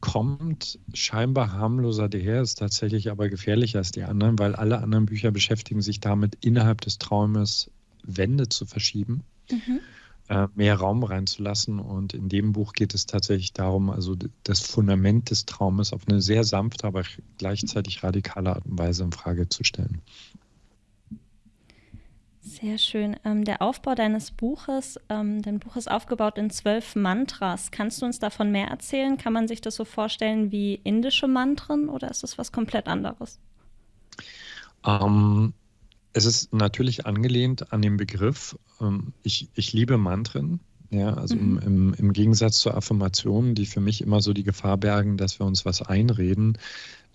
kommt scheinbar harmloser daher, ist tatsächlich aber gefährlicher als die anderen, weil alle anderen Bücher beschäftigen sich damit, innerhalb des Traumes Wände zu verschieben, mhm. Äh, mehr Raum reinzulassen. Und in dem Buch geht es tatsächlich darum, also das Fundament des Traumes auf eine sehr sanfte, aber gleichzeitig radikale Art und Weise in Frage zu stellen. Sehr schön. Ähm, der Aufbau deines Buches, ähm, dein Buch ist aufgebaut in zwölf Mantras. Kannst du uns davon mehr erzählen? Kann man sich das so vorstellen wie indische Mantren oder ist das was komplett anderes? Ähm, es ist natürlich angelehnt an den Begriff. Ähm, ich, ich liebe Mantren. Ja, also mhm. im, im, im Gegensatz zu Affirmationen, die für mich immer so die Gefahr bergen, dass wir uns was einreden,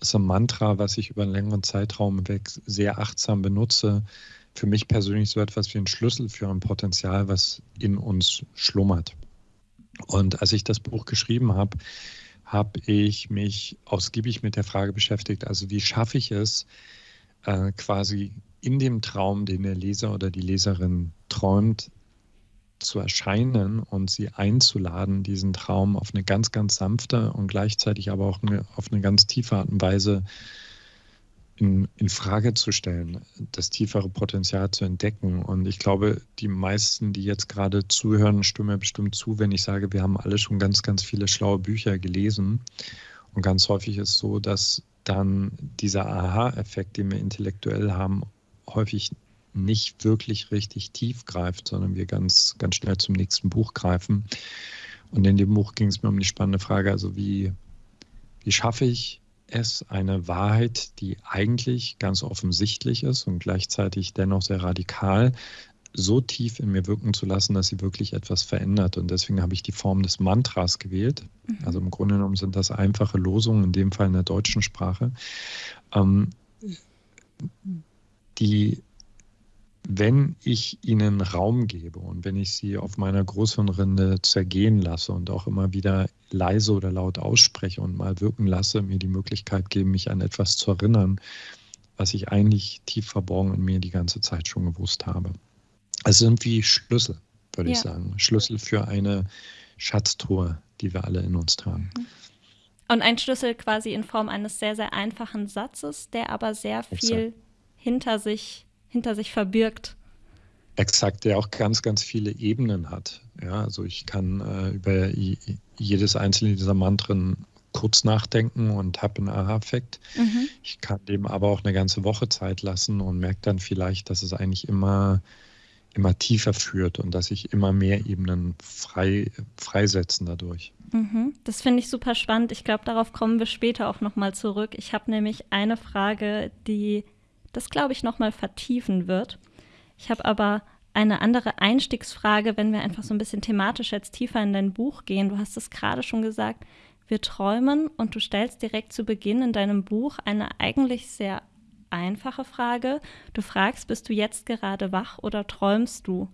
ist ein Mantra, was ich über einen längeren Zeitraum weg sehr achtsam benutze für mich persönlich so etwas wie ein Schlüssel für ein Potenzial, was in uns schlummert. Und als ich das Buch geschrieben habe, habe ich mich ausgiebig mit der Frage beschäftigt, also wie schaffe ich es, äh, quasi in dem Traum, den der Leser oder die Leserin träumt, zu erscheinen und sie einzuladen, diesen Traum auf eine ganz, ganz sanfte und gleichzeitig aber auch eine, auf eine ganz tiefe Art und Weise in, in Frage zu stellen, das tiefere Potenzial zu entdecken. Und ich glaube, die meisten, die jetzt gerade zuhören, stimmen mir bestimmt zu, wenn ich sage, wir haben alle schon ganz, ganz viele schlaue Bücher gelesen. Und ganz häufig ist es so, dass dann dieser Aha-Effekt, den wir intellektuell haben, häufig nicht wirklich richtig tief greift, sondern wir ganz, ganz schnell zum nächsten Buch greifen. Und in dem Buch ging es mir um die spannende Frage, also wie, wie schaffe ich es eine Wahrheit, die eigentlich ganz offensichtlich ist und gleichzeitig dennoch sehr radikal, so tief in mir wirken zu lassen, dass sie wirklich etwas verändert. Und deswegen habe ich die Form des Mantras gewählt. Mhm. Also im Grunde genommen sind das einfache Losungen, in dem Fall in der deutschen Sprache, ähm, die wenn ich ihnen Raum gebe und wenn ich sie auf meiner Großhirnrinde zergehen lasse und auch immer wieder leise oder laut ausspreche und mal wirken lasse, mir die Möglichkeit geben, mich an etwas zu erinnern, was ich eigentlich tief verborgen in mir die ganze Zeit schon gewusst habe. Es sind wie Schlüssel, würde ja. ich sagen. Schlüssel für eine Schatztruhe, die wir alle in uns tragen. Und ein Schlüssel quasi in Form eines sehr, sehr einfachen Satzes, der aber sehr viel. Hinter sich hinter sich verbirgt. Exakt, der auch ganz, ganz viele Ebenen hat. Ja, also ich kann äh, über jedes einzelne dieser Mantren kurz nachdenken und habe einen Aha-Effekt. Mhm. Ich kann dem aber auch eine ganze Woche Zeit lassen und merke dann vielleicht, dass es eigentlich immer, immer tiefer führt und dass sich immer mehr Ebenen frei, freisetzen dadurch. Mhm. Das finde ich super spannend. Ich glaube, darauf kommen wir später auch nochmal zurück. Ich habe nämlich eine Frage, die das, glaube ich, nochmal vertiefen wird. Ich habe aber eine andere Einstiegsfrage, wenn wir einfach so ein bisschen thematisch jetzt tiefer in dein Buch gehen. Du hast es gerade schon gesagt, wir träumen und du stellst direkt zu Beginn in deinem Buch eine eigentlich sehr einfache Frage. Du fragst, bist du jetzt gerade wach oder träumst du?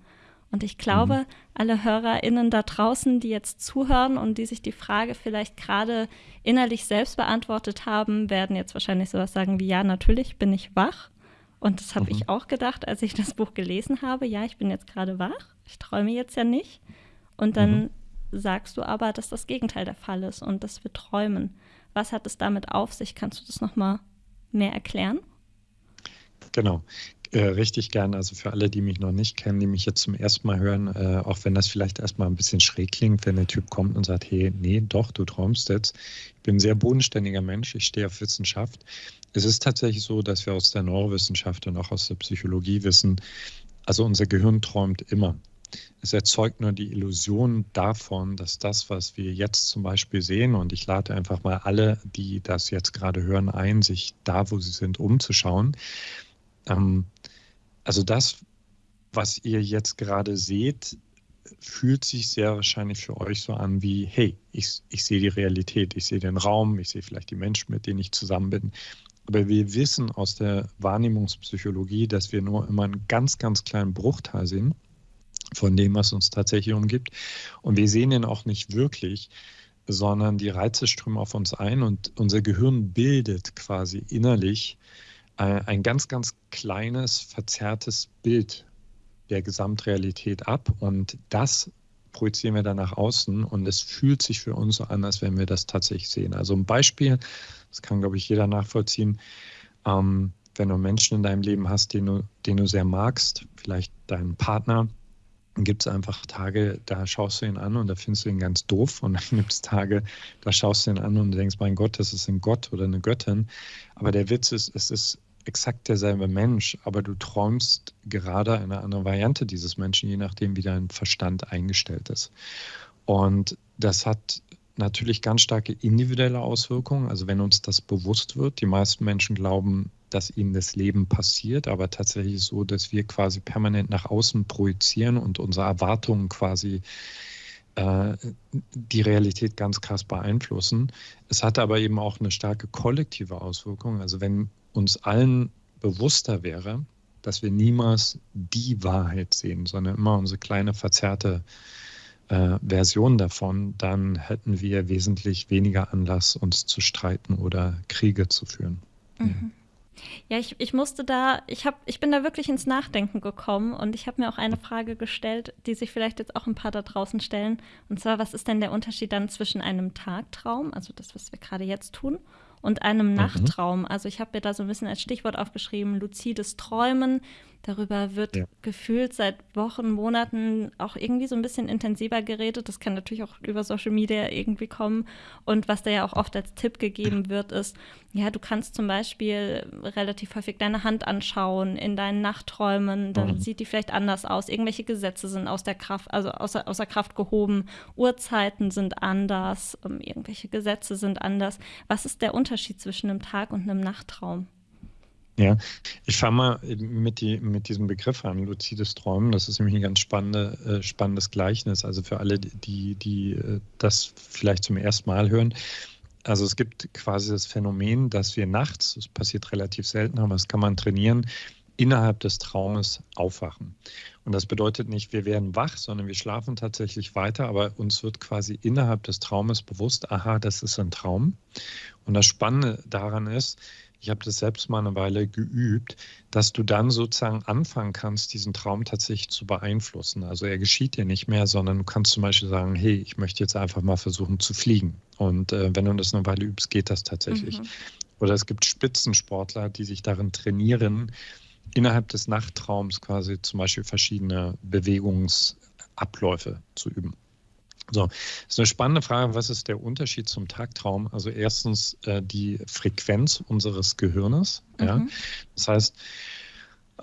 Und ich glaube, mhm. alle HörerInnen da draußen, die jetzt zuhören und die sich die Frage vielleicht gerade innerlich selbst beantwortet haben, werden jetzt wahrscheinlich sowas sagen wie, ja, natürlich bin ich wach. Und das habe mhm. ich auch gedacht, als ich das Buch gelesen habe. Ja, ich bin jetzt gerade wach. Ich träume jetzt ja nicht. Und dann mhm. sagst du aber, dass das Gegenteil der Fall ist und dass wir träumen. Was hat es damit auf sich? Kannst du das nochmal mehr erklären? Genau. Äh, richtig gern. Also für alle, die mich noch nicht kennen, die mich jetzt zum ersten Mal hören, äh, auch wenn das vielleicht erstmal ein bisschen schräg klingt, wenn der Typ kommt und sagt, hey, nee, doch, du träumst jetzt. Ich bin ein sehr bodenständiger Mensch, ich stehe auf Wissenschaft. Es ist tatsächlich so, dass wir aus der Neurowissenschaft und auch aus der Psychologie wissen, also unser Gehirn träumt immer. Es erzeugt nur die Illusion davon, dass das, was wir jetzt zum Beispiel sehen, und ich lade einfach mal alle, die das jetzt gerade hören, ein, sich da, wo sie sind, umzuschauen. Ähm, also das, was ihr jetzt gerade seht, fühlt sich sehr wahrscheinlich für euch so an wie, hey, ich, ich sehe die Realität, ich sehe den Raum, ich sehe vielleicht die Menschen, mit denen ich zusammen bin. Aber wir wissen aus der Wahrnehmungspsychologie, dass wir nur immer einen ganz, ganz kleinen Bruchteil sehen von dem, was uns tatsächlich umgibt. Und wir sehen ihn auch nicht wirklich, sondern die Reize strömen auf uns ein und unser Gehirn bildet quasi innerlich ein ganz, ganz kleines, verzerrtes Bild der Gesamtrealität ab. Und das projizieren wir dann nach außen und es fühlt sich für uns so an, als wenn wir das tatsächlich sehen. Also ein Beispiel, das kann, glaube ich, jeder nachvollziehen. Ähm, wenn du Menschen in deinem Leben hast, den du, den du sehr magst, vielleicht deinen Partner, gibt es einfach Tage, da schaust du ihn an und da findest du ihn ganz doof. Und dann gibt es Tage, da schaust du ihn an und denkst, mein Gott, das ist ein Gott oder eine Göttin. Aber der Witz ist, es ist exakt derselbe Mensch, aber du träumst gerade eine andere Variante dieses Menschen, je nachdem, wie dein Verstand eingestellt ist. Und das hat natürlich ganz starke individuelle Auswirkungen. Also wenn uns das bewusst wird, die meisten Menschen glauben, dass ihnen das Leben passiert, aber tatsächlich so, dass wir quasi permanent nach außen projizieren und unsere Erwartungen quasi äh, die Realität ganz krass beeinflussen. Es hat aber eben auch eine starke kollektive Auswirkung. Also wenn uns allen bewusster wäre, dass wir niemals die Wahrheit sehen, sondern immer unsere kleine verzerrte äh, Version davon, dann hätten wir wesentlich weniger Anlass, uns zu streiten oder Kriege zu führen. Mhm. Ja, ich, ich musste da, ich, hab, ich bin da wirklich ins Nachdenken gekommen und ich habe mir auch eine Frage gestellt, die sich vielleicht jetzt auch ein paar da draußen stellen. Und zwar, was ist denn der Unterschied dann zwischen einem Tagtraum, also das, was wir gerade jetzt tun, und einem mhm. Nachtraum? Also ich habe mir da so ein bisschen als Stichwort aufgeschrieben, luzides Träumen. Darüber wird ja. gefühlt seit Wochen, Monaten auch irgendwie so ein bisschen intensiver geredet. Das kann natürlich auch über Social Media irgendwie kommen. Und was da ja auch oft als Tipp gegeben wird, ist, ja, du kannst zum Beispiel relativ häufig deine Hand anschauen in deinen Nachträumen. Dann mhm. sieht die vielleicht anders aus. Irgendwelche Gesetze sind aus der Kraft, also außer, außer Kraft gehoben. Uhrzeiten sind anders. Um, irgendwelche Gesetze sind anders. Was ist der Unterschied zwischen einem Tag und einem Nachttraum? Ja, ich fange mal mit, die, mit diesem Begriff an, luzides Träumen. Das ist nämlich ein ganz spannende, äh, spannendes Gleichnis. Also für alle, die, die äh, das vielleicht zum ersten Mal hören. Also es gibt quasi das Phänomen, dass wir nachts, das passiert relativ selten, aber das kann man trainieren, innerhalb des Traumes aufwachen. Und das bedeutet nicht, wir werden wach, sondern wir schlafen tatsächlich weiter, aber uns wird quasi innerhalb des Traumes bewusst, aha, das ist ein Traum. Und das Spannende daran ist, ich habe das selbst mal eine Weile geübt, dass du dann sozusagen anfangen kannst, diesen Traum tatsächlich zu beeinflussen. Also er geschieht dir nicht mehr, sondern du kannst zum Beispiel sagen, hey, ich möchte jetzt einfach mal versuchen zu fliegen. Und äh, wenn du das eine Weile übst, geht das tatsächlich. Mhm. Oder es gibt Spitzensportler, die sich darin trainieren, innerhalb des Nachttraums quasi zum Beispiel verschiedene Bewegungsabläufe zu üben. So, das ist eine spannende Frage. Was ist der Unterschied zum Tagtraum? Also erstens äh, die Frequenz unseres Gehirnes. Mhm. Ja? Das heißt,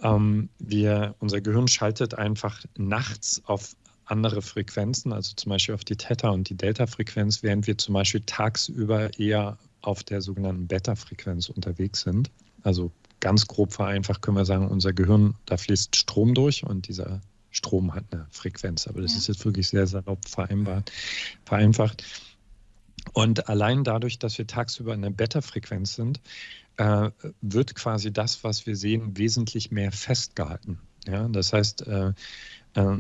ähm, wir, unser Gehirn schaltet einfach nachts auf andere Frequenzen, also zum Beispiel auf die Theta- und die Delta-Frequenz, während wir zum Beispiel tagsüber eher auf der sogenannten Beta-Frequenz unterwegs sind. Also ganz grob vereinfacht können wir sagen, unser Gehirn, da fließt Strom durch und dieser Strom hat eine Frequenz, aber das ja. ist jetzt wirklich sehr salopp vereinbart, vereinfacht. Und allein dadurch, dass wir tagsüber in der Beta-Frequenz sind, äh, wird quasi das, was wir sehen, wesentlich mehr festgehalten. Ja? Das heißt, äh, äh,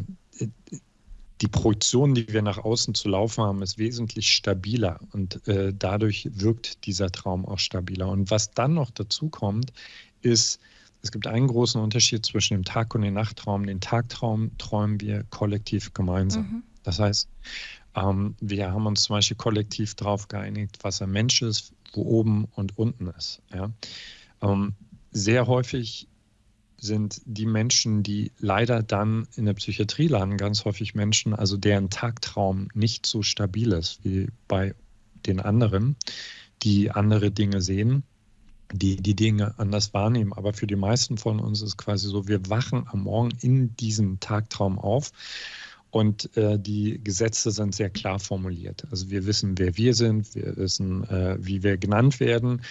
die Projektion, die wir nach außen zu laufen haben, ist wesentlich stabiler und äh, dadurch wirkt dieser Traum auch stabiler. Und was dann noch dazu kommt, ist, es gibt einen großen Unterschied zwischen dem Tag- und dem Nachttraum. Den Tagtraum träumen wir kollektiv gemeinsam. Mhm. Das heißt, ähm, wir haben uns zum Beispiel kollektiv darauf geeinigt, was ein Mensch ist, wo oben und unten ist. Ja? Ähm, sehr häufig sind die Menschen, die leider dann in der Psychiatrie landen, ganz häufig Menschen, also deren Tagtraum nicht so stabil ist wie bei den anderen, die andere Dinge sehen die die Dinge anders wahrnehmen. Aber für die meisten von uns ist quasi so, wir wachen am Morgen in diesem Tagtraum auf und äh, die Gesetze sind sehr klar formuliert. Also wir wissen, wer wir sind, wir wissen, äh, wie wir genannt werden.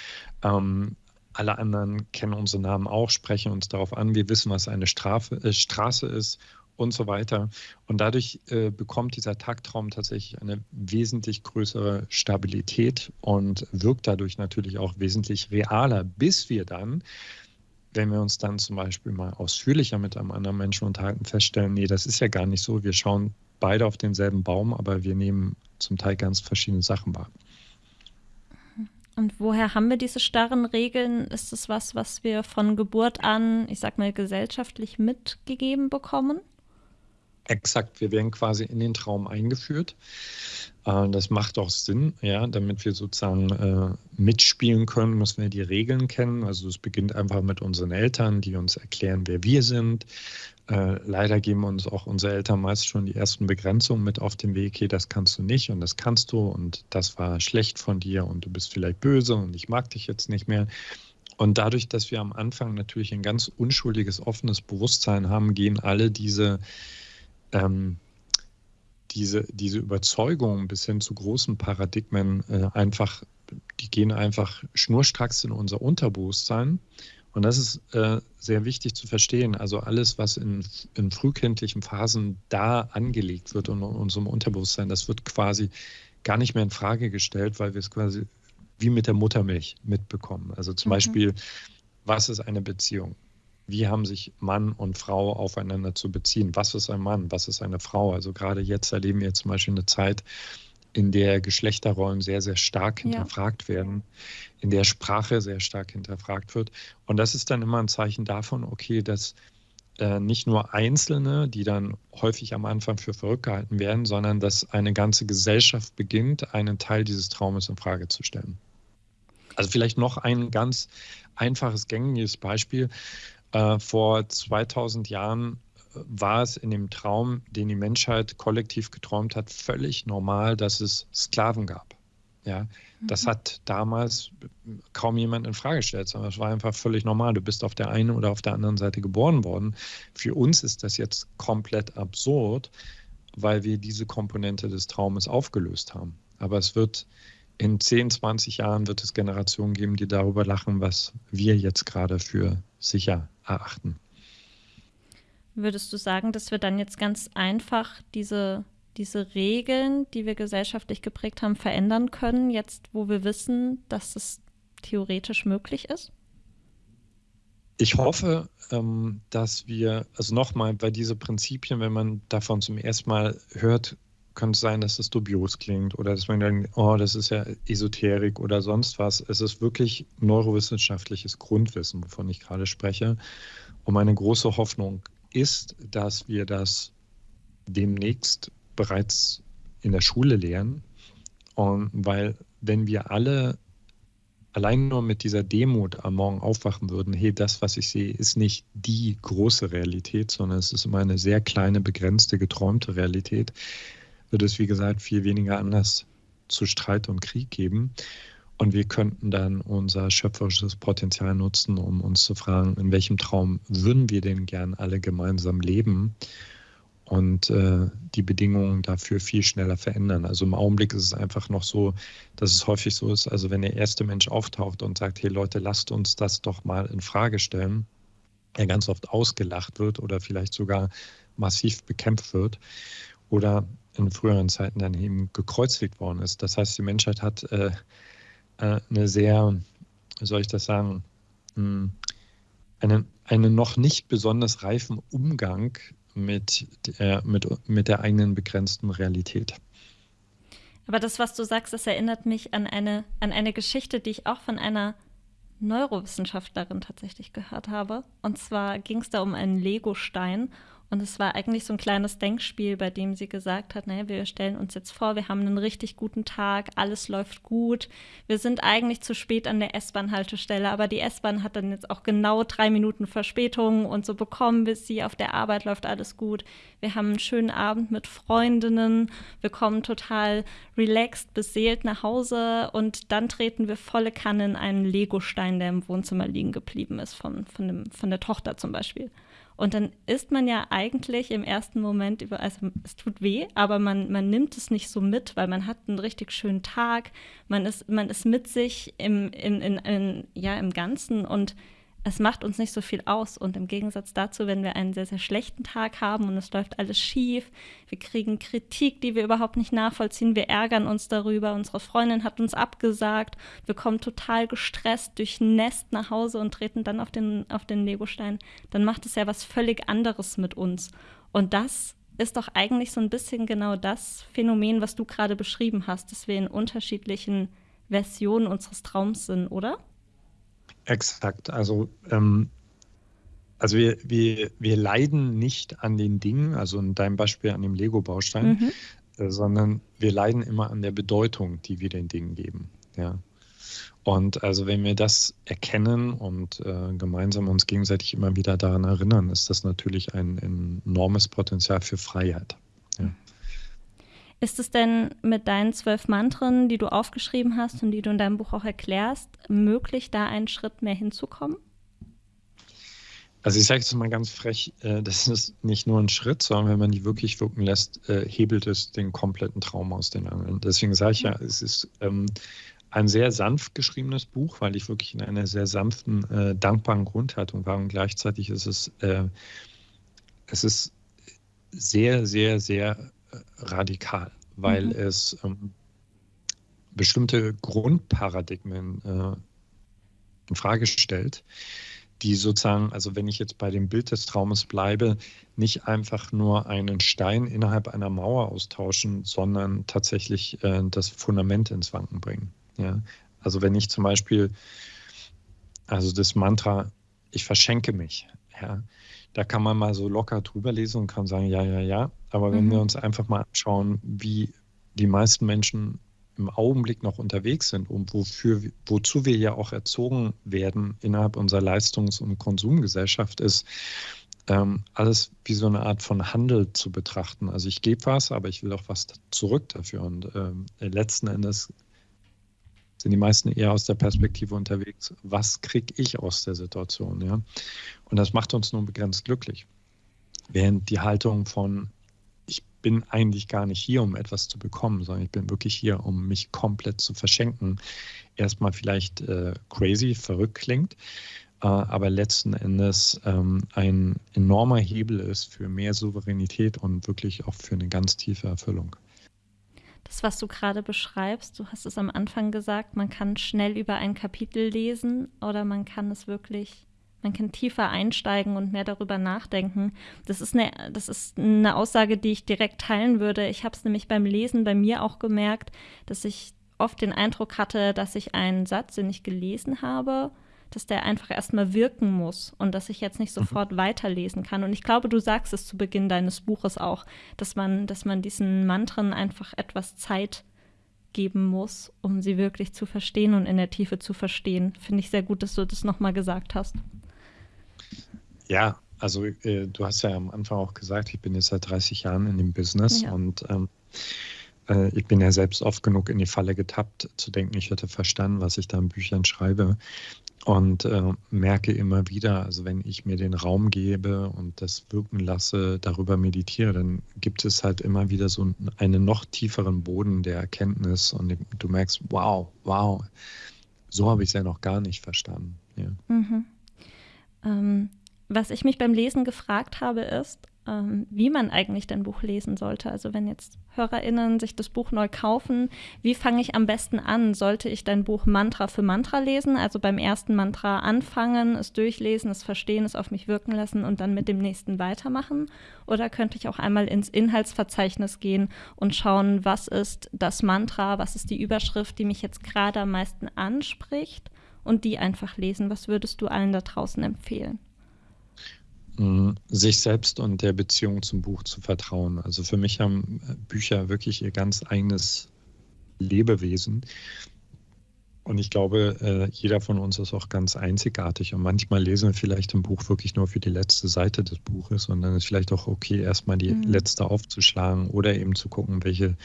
Ähm, alle anderen kennen unsere Namen auch, sprechen uns darauf an. Wir wissen, was eine Strafe, äh, Straße ist und so weiter. Und dadurch äh, bekommt dieser Tagtraum tatsächlich eine wesentlich größere Stabilität und wirkt dadurch natürlich auch wesentlich realer, bis wir dann wenn wir uns dann zum Beispiel mal ausführlicher mit einem anderen Menschen unterhalten, feststellen, nee, das ist ja gar nicht so. Wir schauen beide auf denselben Baum, aber wir nehmen zum Teil ganz verschiedene Sachen wahr. Und woher haben wir diese starren Regeln? Ist es was, was wir von Geburt an, ich sag mal, gesellschaftlich mitgegeben bekommen? Exakt, wir werden quasi in den Traum eingeführt. Äh, das macht auch Sinn, ja, damit wir sozusagen äh, mitspielen können, müssen wir die Regeln kennen. Also es beginnt einfach mit unseren Eltern, die uns erklären, wer wir sind. Äh, leider geben uns auch unsere Eltern meist schon die ersten Begrenzungen mit auf den Weg. Hey, das kannst du nicht und das kannst du und das war schlecht von dir und du bist vielleicht böse und ich mag dich jetzt nicht mehr. Und dadurch, dass wir am Anfang natürlich ein ganz unschuldiges, offenes Bewusstsein haben, gehen alle diese ähm, diese, diese Überzeugung bis hin zu großen Paradigmen äh, einfach, die gehen einfach schnurstracks in unser Unterbewusstsein. Und das ist äh, sehr wichtig zu verstehen. Also alles, was in, in frühkindlichen Phasen da angelegt wird und in unserem Unterbewusstsein, das wird quasi gar nicht mehr in Frage gestellt, weil wir es quasi wie mit der Muttermilch mitbekommen. Also zum mhm. Beispiel, was ist eine Beziehung? Wie haben sich Mann und Frau aufeinander zu beziehen? Was ist ein Mann? Was ist eine Frau? Also gerade jetzt erleben wir zum Beispiel eine Zeit, in der Geschlechterrollen sehr, sehr stark hinterfragt ja. werden, in der Sprache sehr stark hinterfragt wird. Und das ist dann immer ein Zeichen davon, okay, dass äh, nicht nur Einzelne, die dann häufig am Anfang für verrückt gehalten werden, sondern dass eine ganze Gesellschaft beginnt, einen Teil dieses Traumes in Frage zu stellen. Also vielleicht noch ein ganz einfaches, gängiges Beispiel. Äh, vor 2000 Jahren äh, war es in dem Traum, den die Menschheit kollektiv geträumt hat, völlig normal, dass es Sklaven gab. Ja, das mhm. hat damals kaum jemand in Frage gestellt, sondern es war einfach völlig normal. Du bist auf der einen oder auf der anderen Seite geboren worden. Für uns ist das jetzt komplett absurd, weil wir diese Komponente des Traumes aufgelöst haben. Aber es wird in 10, 20 Jahren wird es Generationen geben, die darüber lachen, was wir jetzt gerade für sicher erachten. Würdest du sagen, dass wir dann jetzt ganz einfach diese, diese Regeln, die wir gesellschaftlich geprägt haben, verändern können, jetzt wo wir wissen, dass es theoretisch möglich ist? Ich hoffe, ähm, dass wir, also nochmal, bei diese Prinzipien, wenn man davon zum ersten Mal hört, könnte es sein, dass das dubios klingt oder dass man denkt, oh, das ist ja Esoterik oder sonst was. Es ist wirklich neurowissenschaftliches Grundwissen, wovon ich gerade spreche. Und meine große Hoffnung ist, dass wir das demnächst bereits in der Schule lernen. Und weil wenn wir alle allein nur mit dieser Demut am Morgen aufwachen würden, hey, das, was ich sehe, ist nicht die große Realität, sondern es ist immer eine sehr kleine, begrenzte, geträumte Realität, wird es, wie gesagt, viel weniger Anlass zu Streit und Krieg geben. Und wir könnten dann unser schöpferisches Potenzial nutzen, um uns zu fragen, in welchem Traum würden wir denn gern alle gemeinsam leben und äh, die Bedingungen dafür viel schneller verändern. Also im Augenblick ist es einfach noch so, dass es häufig so ist, also wenn der erste Mensch auftaucht und sagt, hey Leute, lasst uns das doch mal in Frage stellen, er ganz oft ausgelacht wird oder vielleicht sogar massiv bekämpft wird. Oder in früheren Zeiten dann eben gekreuzigt worden ist. Das heißt, die Menschheit hat äh, äh, eine sehr, soll ich das sagen, mh, hm, einen, einen noch nicht besonders reifen Umgang mit der, mit, mit der eigenen begrenzten Realität. Aber das, was du sagst, das erinnert mich an eine, an eine Geschichte, die ich auch von einer Neurowissenschaftlerin tatsächlich gehört habe. Und zwar ging es da um einen Legostein Und es war eigentlich so ein kleines Denkspiel, bei dem sie gesagt hat, naja, wir stellen uns jetzt vor, wir haben einen richtig guten Tag, alles läuft gut. Wir sind eigentlich zu spät an der S-Bahn-Haltestelle, aber die S-Bahn hat dann jetzt auch genau drei Minuten Verspätung und so bekommen wir sie. Auf der Arbeit läuft alles gut. Wir haben einen schönen Abend mit Freundinnen. Wir kommen total relaxed, beseelt nach Hause und dann treten wir volle Kanne in einen Legostein, der im Wohnzimmer liegen geblieben ist, von, von, dem, von der Tochter zum Beispiel. Und dann ist man ja eigentlich im ersten Moment über, also es tut weh, aber man, man nimmt es nicht so mit, weil man hat einen richtig schönen Tag, man ist, man ist mit sich im, in, in, in, ja, im Ganzen. Und es macht uns nicht so viel aus. Und im Gegensatz dazu, wenn wir einen sehr, sehr schlechten Tag haben und es läuft alles schief, wir kriegen Kritik, die wir überhaupt nicht nachvollziehen, wir ärgern uns darüber, unsere Freundin hat uns abgesagt, wir kommen total gestresst durch Nest nach Hause und treten dann auf den, auf den Legostein, dann macht es ja was völlig anderes mit uns. Und das ist doch eigentlich so ein bisschen genau das Phänomen, was du gerade beschrieben hast, dass wir in unterschiedlichen Versionen unseres Traums sind, oder? Exakt. Also, ähm, also wir, wir, wir leiden nicht an den Dingen, also in deinem Beispiel an dem Lego-Baustein, mhm. äh, sondern wir leiden immer an der Bedeutung, die wir den Dingen geben. Ja. Und also wenn wir das erkennen und äh, gemeinsam uns gegenseitig immer wieder daran erinnern, ist das natürlich ein, ein enormes Potenzial für Freiheit. Ja. Ist es denn mit deinen zwölf Mantren, die du aufgeschrieben hast und die du in deinem Buch auch erklärst, möglich, da einen Schritt mehr hinzukommen? Also ich sage jetzt mal ganz frech, äh, das ist nicht nur ein Schritt, sondern wenn man die wirklich wirken lässt, äh, hebelt es den kompletten Traum aus den Angeln. Deswegen sage ich ja, es ist ähm, ein sehr sanft geschriebenes Buch, weil ich wirklich in einer sehr sanften, äh, dankbaren Grundhaltung war und gleichzeitig ist es, es ist sehr, sehr, sehr radikal, weil mhm. es ähm, bestimmte Grundparadigmen äh, in Frage stellt, die sozusagen, also wenn ich jetzt bei dem Bild des Traumes bleibe, nicht einfach nur einen Stein innerhalb einer Mauer austauschen, sondern tatsächlich äh, das Fundament ins Wanken bringen. Ja? Also wenn ich zum Beispiel, also das Mantra, ich verschenke mich, ja, da kann man mal so locker drüber lesen und kann sagen, ja, ja, ja. Aber wenn mhm. wir uns einfach mal anschauen, wie die meisten Menschen im Augenblick noch unterwegs sind und wofür, wozu wir ja auch erzogen werden innerhalb unserer Leistungs- und Konsumgesellschaft, ist ähm, alles wie so eine Art von Handel zu betrachten. Also ich gebe was, aber ich will auch was zurück dafür. Und ähm, letzten Endes sind die meisten eher aus der Perspektive unterwegs, was kriege ich aus der Situation, ja? Und das macht uns nur begrenzt glücklich. Während die Haltung von, ich bin eigentlich gar nicht hier, um etwas zu bekommen, sondern ich bin wirklich hier, um mich komplett zu verschenken, erstmal vielleicht äh, crazy, verrückt klingt, äh, aber letzten Endes ähm, ein enormer Hebel ist für mehr Souveränität und wirklich auch für eine ganz tiefe Erfüllung das, was du gerade beschreibst, du hast es am Anfang gesagt, man kann schnell über ein Kapitel lesen oder man kann es wirklich, man kann tiefer einsteigen und mehr darüber nachdenken. Das ist eine, das ist eine Aussage, die ich direkt teilen würde. Ich habe es nämlich beim Lesen bei mir auch gemerkt, dass ich oft den Eindruck hatte, dass ich einen Satz, den ich gelesen habe, dass der einfach erstmal wirken muss und dass ich jetzt nicht mhm. sofort mhm. weiterlesen kann. Und ich glaube, du sagst es zu Beginn deines Buches auch, dass man, dass man diesen Mantren einfach etwas Zeit geben muss, um sie wirklich zu verstehen und in der Tiefe zu verstehen. Finde ich sehr gut, dass du das nochmal gesagt hast. Ja, also äh, du hast ja am Anfang auch gesagt, ich bin jetzt seit 30 Jahren in dem Business ja. und ähm, äh, ich bin ja selbst oft genug in die Falle getappt, zu denken, ich hätte verstanden, was ich da in Büchern schreibe und äh, merke immer wieder, also wenn ich mir den Raum gebe und das wirken lasse, darüber meditiere, dann gibt es halt immer wieder so einen noch tieferen Boden der Erkenntnis und du merkst, wow, wow, so habe ich es ja noch gar nicht verstanden. Ja. Mhm. Ähm, was ich mich beim Lesen gefragt habe, ist, ähm, wie man eigentlich dein Buch lesen sollte. Also wenn jetzt HörerInnen sich das Buch neu kaufen, wie fange ich am besten an? Sollte ich dein Buch Mantra für Mantra lesen? Also beim ersten Mantra anfangen, es durchlesen, es verstehen, es auf mich wirken lassen und dann mit dem nächsten weitermachen? Oder könnte ich auch einmal ins Inhaltsverzeichnis gehen und schauen, was ist das Mantra, was ist die Überschrift, die mich jetzt gerade am meisten anspricht und die einfach lesen? Was würdest du allen da draußen empfehlen? Mm, sich selbst und der Beziehung zum Buch zu vertrauen. Also für mich haben Bücher wirklich ihr ganz eigenes Lebewesen. Und ich glaube, äh, jeder von uns ist auch ganz einzigartig. Und manchmal lesen wir vielleicht ein Buch wirklich nur für die letzte Seite des Buches. Und dann ist vielleicht auch okay, erstmal die mhm. letzte aufzuschlagen oder eben zu gucken, welche,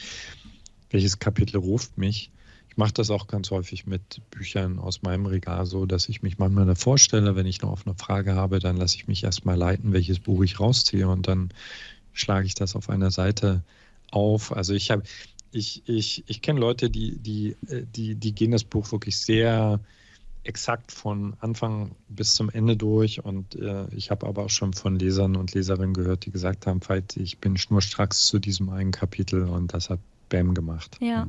welches Kapitel ruft mich. Ich mache das auch ganz häufig mit Büchern aus meinem Regal so, dass ich mich manchmal da vorstelle, wenn ich noch auf eine Frage habe, dann lasse ich mich erstmal leiten, welches Buch ich rausziehe und dann schlage ich das auf einer Seite auf. Also ich habe ich, ich, ich kenne Leute, die, die, äh, die, die gehen das Buch wirklich sehr exakt von Anfang bis zum Ende durch. Und äh, ich habe aber auch schon von Lesern und Leserinnen gehört, die gesagt haben, ich bin schnurstracks zu diesem einen Kapitel und das hat Bam gemacht. Ja. Ja,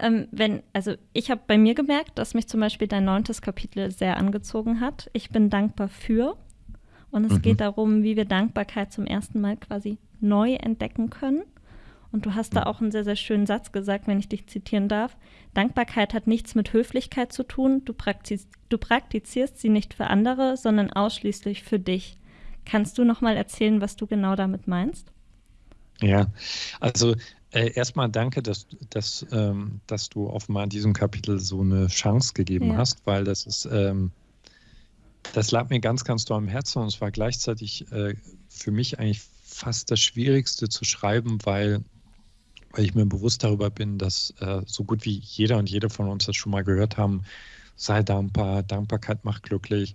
ähm, wenn, also ich habe bei mir gemerkt, dass mich zum Beispiel dein neuntes Kapitel sehr angezogen hat. Ich bin dankbar für. Und es mhm. geht darum, wie wir Dankbarkeit zum ersten Mal quasi neu entdecken können. Und du hast da auch einen sehr, sehr schönen Satz gesagt, wenn ich dich zitieren darf. Dankbarkeit hat nichts mit Höflichkeit zu tun. Du, praktiz du praktizierst sie nicht für andere, sondern ausschließlich für dich. Kannst du noch mal erzählen, was du genau damit meinst? Ja, also äh, erstmal danke, dass, dass, ähm, dass du offenbar in diesem Kapitel so eine Chance gegeben ja. hast, weil das ist, ähm, das lag mir ganz, ganz doll am Herzen und es war gleichzeitig äh, für mich eigentlich fast das Schwierigste zu schreiben, weil weil ich mir bewusst darüber bin, dass äh, so gut wie jeder und jede von uns das schon mal gehört haben, sei dankbar, Dankbarkeit macht glücklich.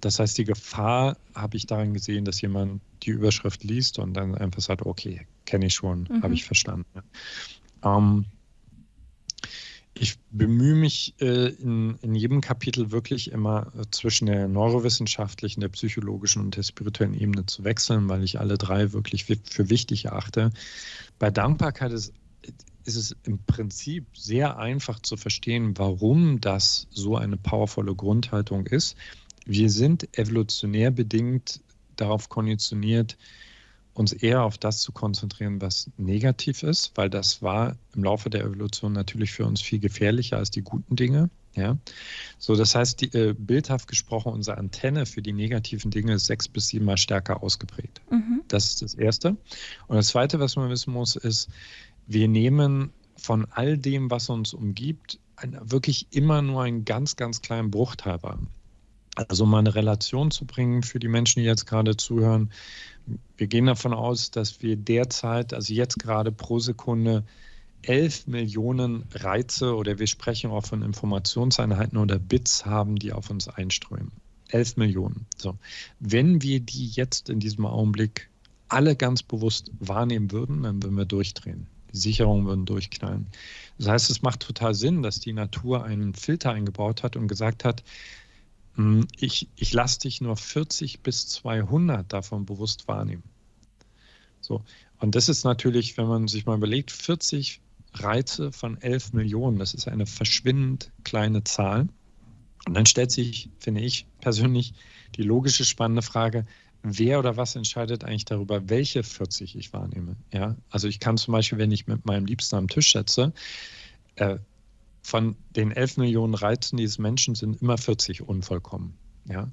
Das heißt, die Gefahr habe ich darin gesehen, dass jemand die Überschrift liest und dann einfach sagt, okay, kenne ich schon, mhm. habe ich verstanden. Ähm, ich bemühe mich äh, in, in, jedem Kapitel wirklich immer äh, zwischen der neurowissenschaftlichen, der psychologischen und der spirituellen Ebene zu wechseln, weil ich alle drei wirklich für wichtig erachte. Bei Dankbarkeit ist, ist es im Prinzip sehr einfach zu verstehen, warum das so eine powervolle Grundhaltung ist. Wir sind evolutionär bedingt darauf konditioniert, uns eher auf das zu konzentrieren, was negativ ist, weil das war im Laufe der Evolution natürlich für uns viel gefährlicher als die guten Dinge. Ja, so das heißt, die, äh, bildhaft gesprochen, unsere Antenne für die negativen Dinge ist sechs bis siebenmal stärker ausgeprägt. Mhm. Das ist das Erste. Und das Zweite, was man wissen muss, ist, wir nehmen von all dem, was uns umgibt, ein, wirklich immer nur einen ganz, ganz kleinen Bruchteil wahr. Also mal eine Relation zu bringen für die Menschen, die jetzt gerade zuhören. Wir gehen davon aus, dass wir derzeit, also jetzt gerade pro Sekunde, 11 Millionen Reize oder wir sprechen auch von Informationseinheiten oder Bits haben, die auf uns einströmen. 11 Millionen. So. Wenn wir die jetzt in diesem Augenblick alle ganz bewusst wahrnehmen würden, dann würden wir durchdrehen. Die Sicherungen würden durchknallen. Das heißt, es macht total Sinn, dass die Natur einen Filter eingebaut hat und gesagt hat, ich, ich lasse dich nur 40 bis 200 davon bewusst wahrnehmen. So. Und das ist natürlich, wenn man sich mal überlegt, 40 Reize von 11 Millionen, das ist eine verschwindend kleine Zahl. Und dann stellt sich, finde ich persönlich, die logische spannende Frage, wer oder was entscheidet eigentlich darüber, welche 40 ich wahrnehme? Ja, also ich kann zum Beispiel, wenn ich mit meinem Liebsten am Tisch setze, äh, von den 11 Millionen Reizen dieses Menschen sind immer 40 unvollkommen. Ja?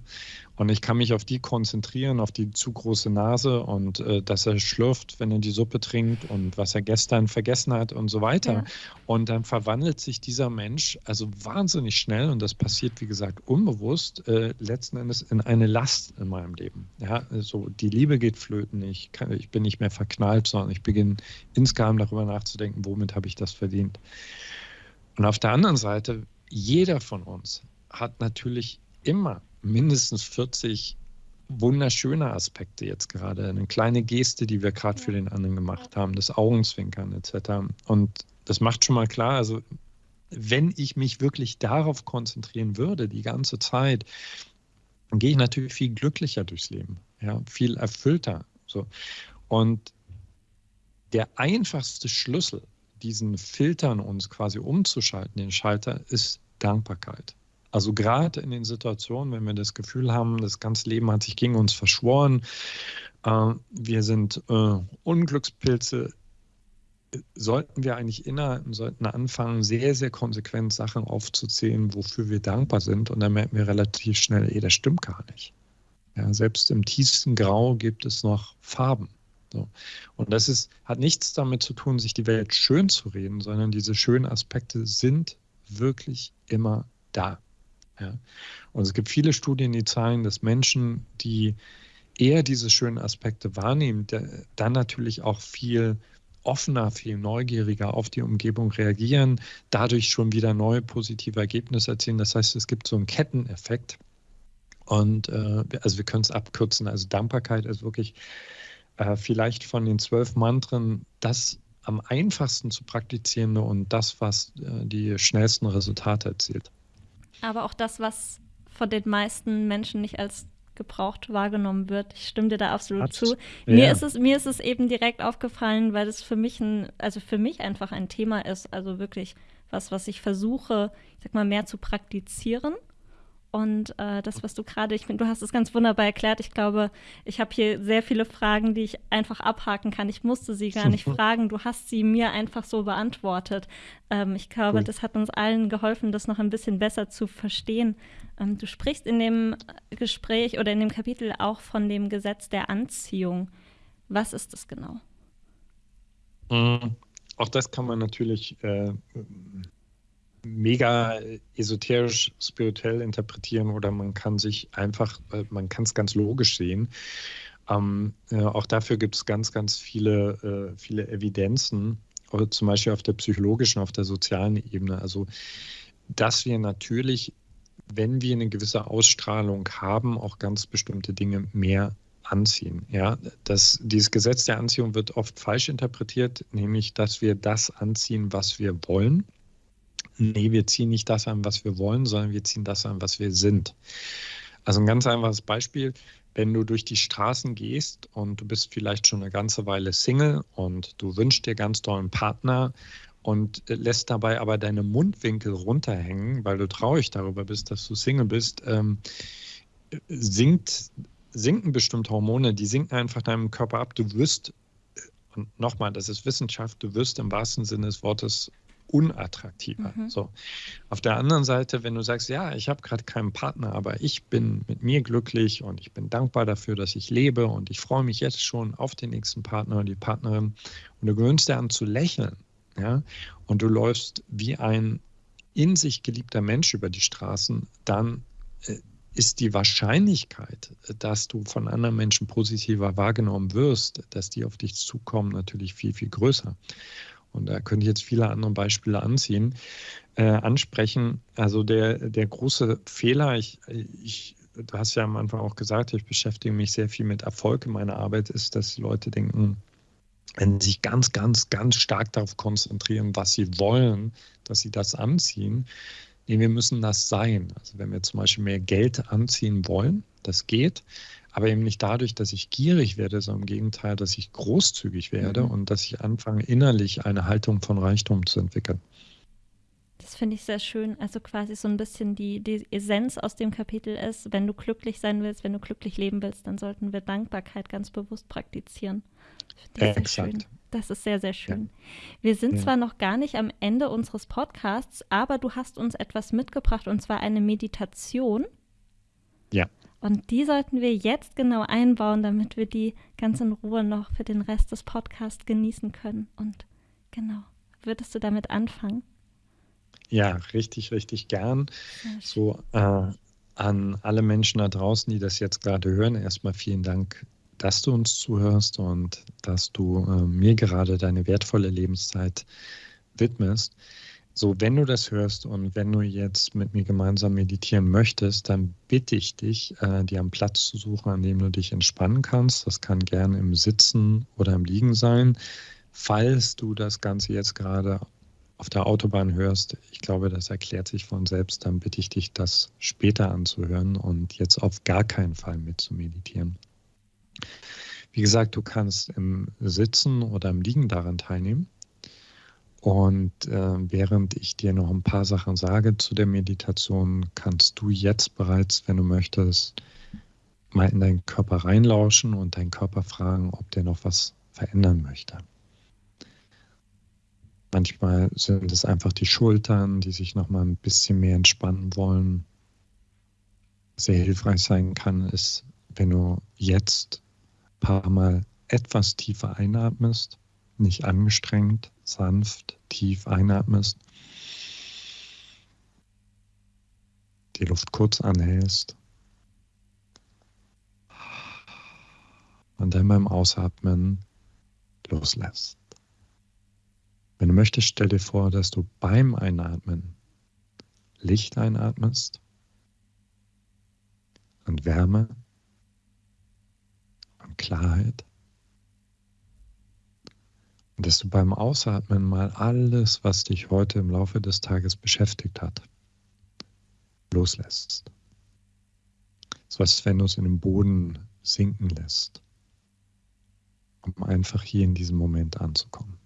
Und ich kann mich auf die konzentrieren, auf die zu große Nase und äh, dass er schlürft, wenn er die Suppe trinkt und was er gestern vergessen hat und so weiter. Ja. Und dann verwandelt sich dieser Mensch also wahnsinnig schnell und das passiert, wie gesagt, unbewusst, äh, letzten Endes in eine Last in meinem Leben. Ja? Also die Liebe geht flöten, ich, kann, ich bin nicht mehr verknallt, sondern ich beginne insgeheim darüber nachzudenken, womit habe ich das verdient. Und auf der anderen Seite, jeder von uns hat natürlich immer mindestens 40 wunderschöne Aspekte jetzt gerade. Eine kleine Geste, die wir gerade für den anderen gemacht haben, das Augenzwinkern etc. Und das macht schon mal klar, also wenn ich mich wirklich darauf konzentrieren würde, die ganze Zeit, dann gehe ich natürlich viel glücklicher durchs Leben, ja, viel erfüllter. So. Und der einfachste Schlüssel diesen Filtern uns quasi umzuschalten, den Schalter, ist Dankbarkeit. Also gerade in den Situationen, wenn wir das Gefühl haben, das ganze Leben hat sich gegen uns verschworen, äh, wir sind äh, Unglückspilze, sollten wir eigentlich innehalten, sollten anfangen, sehr, sehr konsequent Sachen aufzuzählen, wofür wir dankbar sind. Und dann merken wir relativ schnell, ey, das stimmt gar nicht. Ja, selbst im tiefsten Grau gibt es noch Farben. So. Und das ist, hat nichts damit zu tun, sich die Welt schön zu reden, sondern diese schönen Aspekte sind wirklich immer da. Ja. Und es gibt viele Studien, die zeigen, dass Menschen, die eher diese schönen Aspekte wahrnehmen, dann natürlich auch viel offener, viel neugieriger auf die Umgebung reagieren, dadurch schon wieder neue positive Ergebnisse erzielen. Das heißt, es gibt so einen Ketteneffekt. Und äh, also wir können es abkürzen. Also Dankbarkeit ist wirklich äh, vielleicht von den zwölf Mantren das am einfachsten zu praktizierende und das, was äh, die schnellsten Resultate erzielt. Aber auch das, was von den meisten Menschen nicht als gebraucht wahrgenommen wird. Ich stimme dir da absolut Hat, zu. Ja. Mir, ist es, mir ist es eben direkt aufgefallen, weil es für mich ein, also für mich einfach ein Thema ist, also wirklich was, was ich versuche, ich sag mal, mehr zu praktizieren. Und äh, das, was du gerade, ich finde, du hast es ganz wunderbar erklärt. Ich glaube, ich habe hier sehr viele Fragen, die ich einfach abhaken kann. Ich musste sie gar nicht fragen. Du hast sie mir einfach so beantwortet. Ähm, ich glaube, cool. das hat uns allen geholfen, das noch ein bisschen besser zu verstehen. Ähm, du sprichst in dem Gespräch oder in dem Kapitel auch von dem Gesetz der Anziehung. Was ist das genau? Mhm. Auch das kann man natürlich äh, mega esoterisch, spirituell interpretieren oder man kann sich einfach, äh, man kann es ganz logisch sehen. Ähm, äh, auch dafür gibt es ganz, ganz viele, äh, viele Evidenzen, oder zum Beispiel auf der psychologischen, auf der sozialen Ebene. Also, dass wir natürlich, wenn wir eine gewisse Ausstrahlung haben, auch ganz bestimmte Dinge mehr anziehen. Ja, das, dieses Gesetz der Anziehung wird oft falsch interpretiert, nämlich, dass wir das anziehen, was wir wollen nee, wir ziehen nicht das an, was wir wollen, sondern wir ziehen das an, was wir sind. Also ein ganz einfaches Beispiel, wenn du durch die Straßen gehst und du bist vielleicht schon eine ganze Weile Single und du wünschst dir ganz doll einen Partner und lässt dabei aber deine Mundwinkel runterhängen, weil du traurig darüber bist, dass du Single bist, ähm, sinkt, sinken bestimmte Hormone, die sinken einfach deinem Körper ab. Du wirst, und nochmal, das ist Wissenschaft, du wirst im wahrsten Sinne des Wortes unattraktiver. Mhm. So. Auf der anderen Seite, wenn du sagst, ja, ich habe gerade keinen Partner, aber ich bin mit mir glücklich und ich bin dankbar dafür, dass ich lebe und ich freue mich jetzt schon auf den nächsten Partner oder die Partnerin und du gewöhnst dir an zu lächeln, ja, und du läufst wie ein in sich geliebter Mensch über die Straßen, dann äh, ist die Wahrscheinlichkeit, dass du von anderen Menschen positiver wahrgenommen wirst, dass die auf dich zukommen, natürlich viel, viel größer und da könnte ich jetzt viele andere Beispiele anziehen, äh, ansprechen. Also der, der große Fehler, ich, ich, du hast ja am Anfang auch gesagt, ich beschäftige mich sehr viel mit Erfolg in meiner Arbeit, ist, dass die Leute denken, wenn sie sich ganz, ganz, ganz stark darauf konzentrieren, was sie wollen, dass sie das anziehen. Nee, wir müssen das sein. Also wenn wir zum Beispiel mehr Geld anziehen wollen, das geht, aber eben nicht dadurch, dass ich gierig werde, sondern im Gegenteil, dass ich großzügig werde mhm. und dass ich anfange, innerlich eine Haltung von Reichtum zu entwickeln. Das finde ich sehr schön. Also quasi so ein bisschen die, die Essenz aus dem Kapitel ist, wenn du glücklich sein willst, wenn du glücklich leben willst, dann sollten wir Dankbarkeit ganz bewusst praktizieren. Das, ist Exakt. Schön. das ist sehr, sehr schön. Ja. Wir sind ja. zwar noch gar nicht am Ende unseres Podcasts, aber du hast uns etwas mitgebracht und zwar eine Meditation. Ja. Und die sollten wir jetzt genau einbauen, damit wir die ganz in Ruhe noch für den Rest des Podcasts genießen können. Und genau, würdest du damit anfangen? Ja, richtig, richtig gern. So äh, an alle Menschen da draußen, die das jetzt gerade hören, erstmal vielen Dank, dass du uns zuhörst und dass du äh, mir gerade deine wertvolle Lebenszeit widmest. So, wenn du das hörst und wenn du jetzt mit mir gemeinsam meditieren möchtest, dann bitte ich dich, äh, dir einen Platz zu suchen, an dem du dich entspannen kannst. Das kann gerne im Sitzen oder im Liegen sein. Falls du das Ganze jetzt gerade auf der Autobahn hörst, ich glaube, das erklärt sich von selbst, dann bitte ich dich, das später anzuhören und jetzt auf gar keinen Fall mit zu meditieren. Wie gesagt, du kannst im Sitzen oder im Liegen daran teilnehmen. Und äh, während ich dir noch ein paar Sachen sage zu der Meditation, kannst du jetzt bereits, wenn du möchtest, mal in deinen Körper reinlauschen und deinen Körper fragen, ob der noch was verändern möchte. Manchmal sind es einfach die Schultern, die sich noch mal ein bisschen mehr entspannen wollen. Sehr hilfreich sein kann, ist, wenn du jetzt ein paar Mal etwas tiefer einatmest, nicht angestrengt, sanft, tief einatmest, die Luft kurz anhältst und dann beim Ausatmen loslässt. Wenn du möchtest, stell dir vor, dass du beim Einatmen Licht einatmest und Wärme und Klarheit. Dass du beim Ausatmen mal alles, was dich heute im Laufe des Tages beschäftigt hat, loslässt. So was, wenn du es in den Boden sinken lässt, um einfach hier in diesem Moment anzukommen.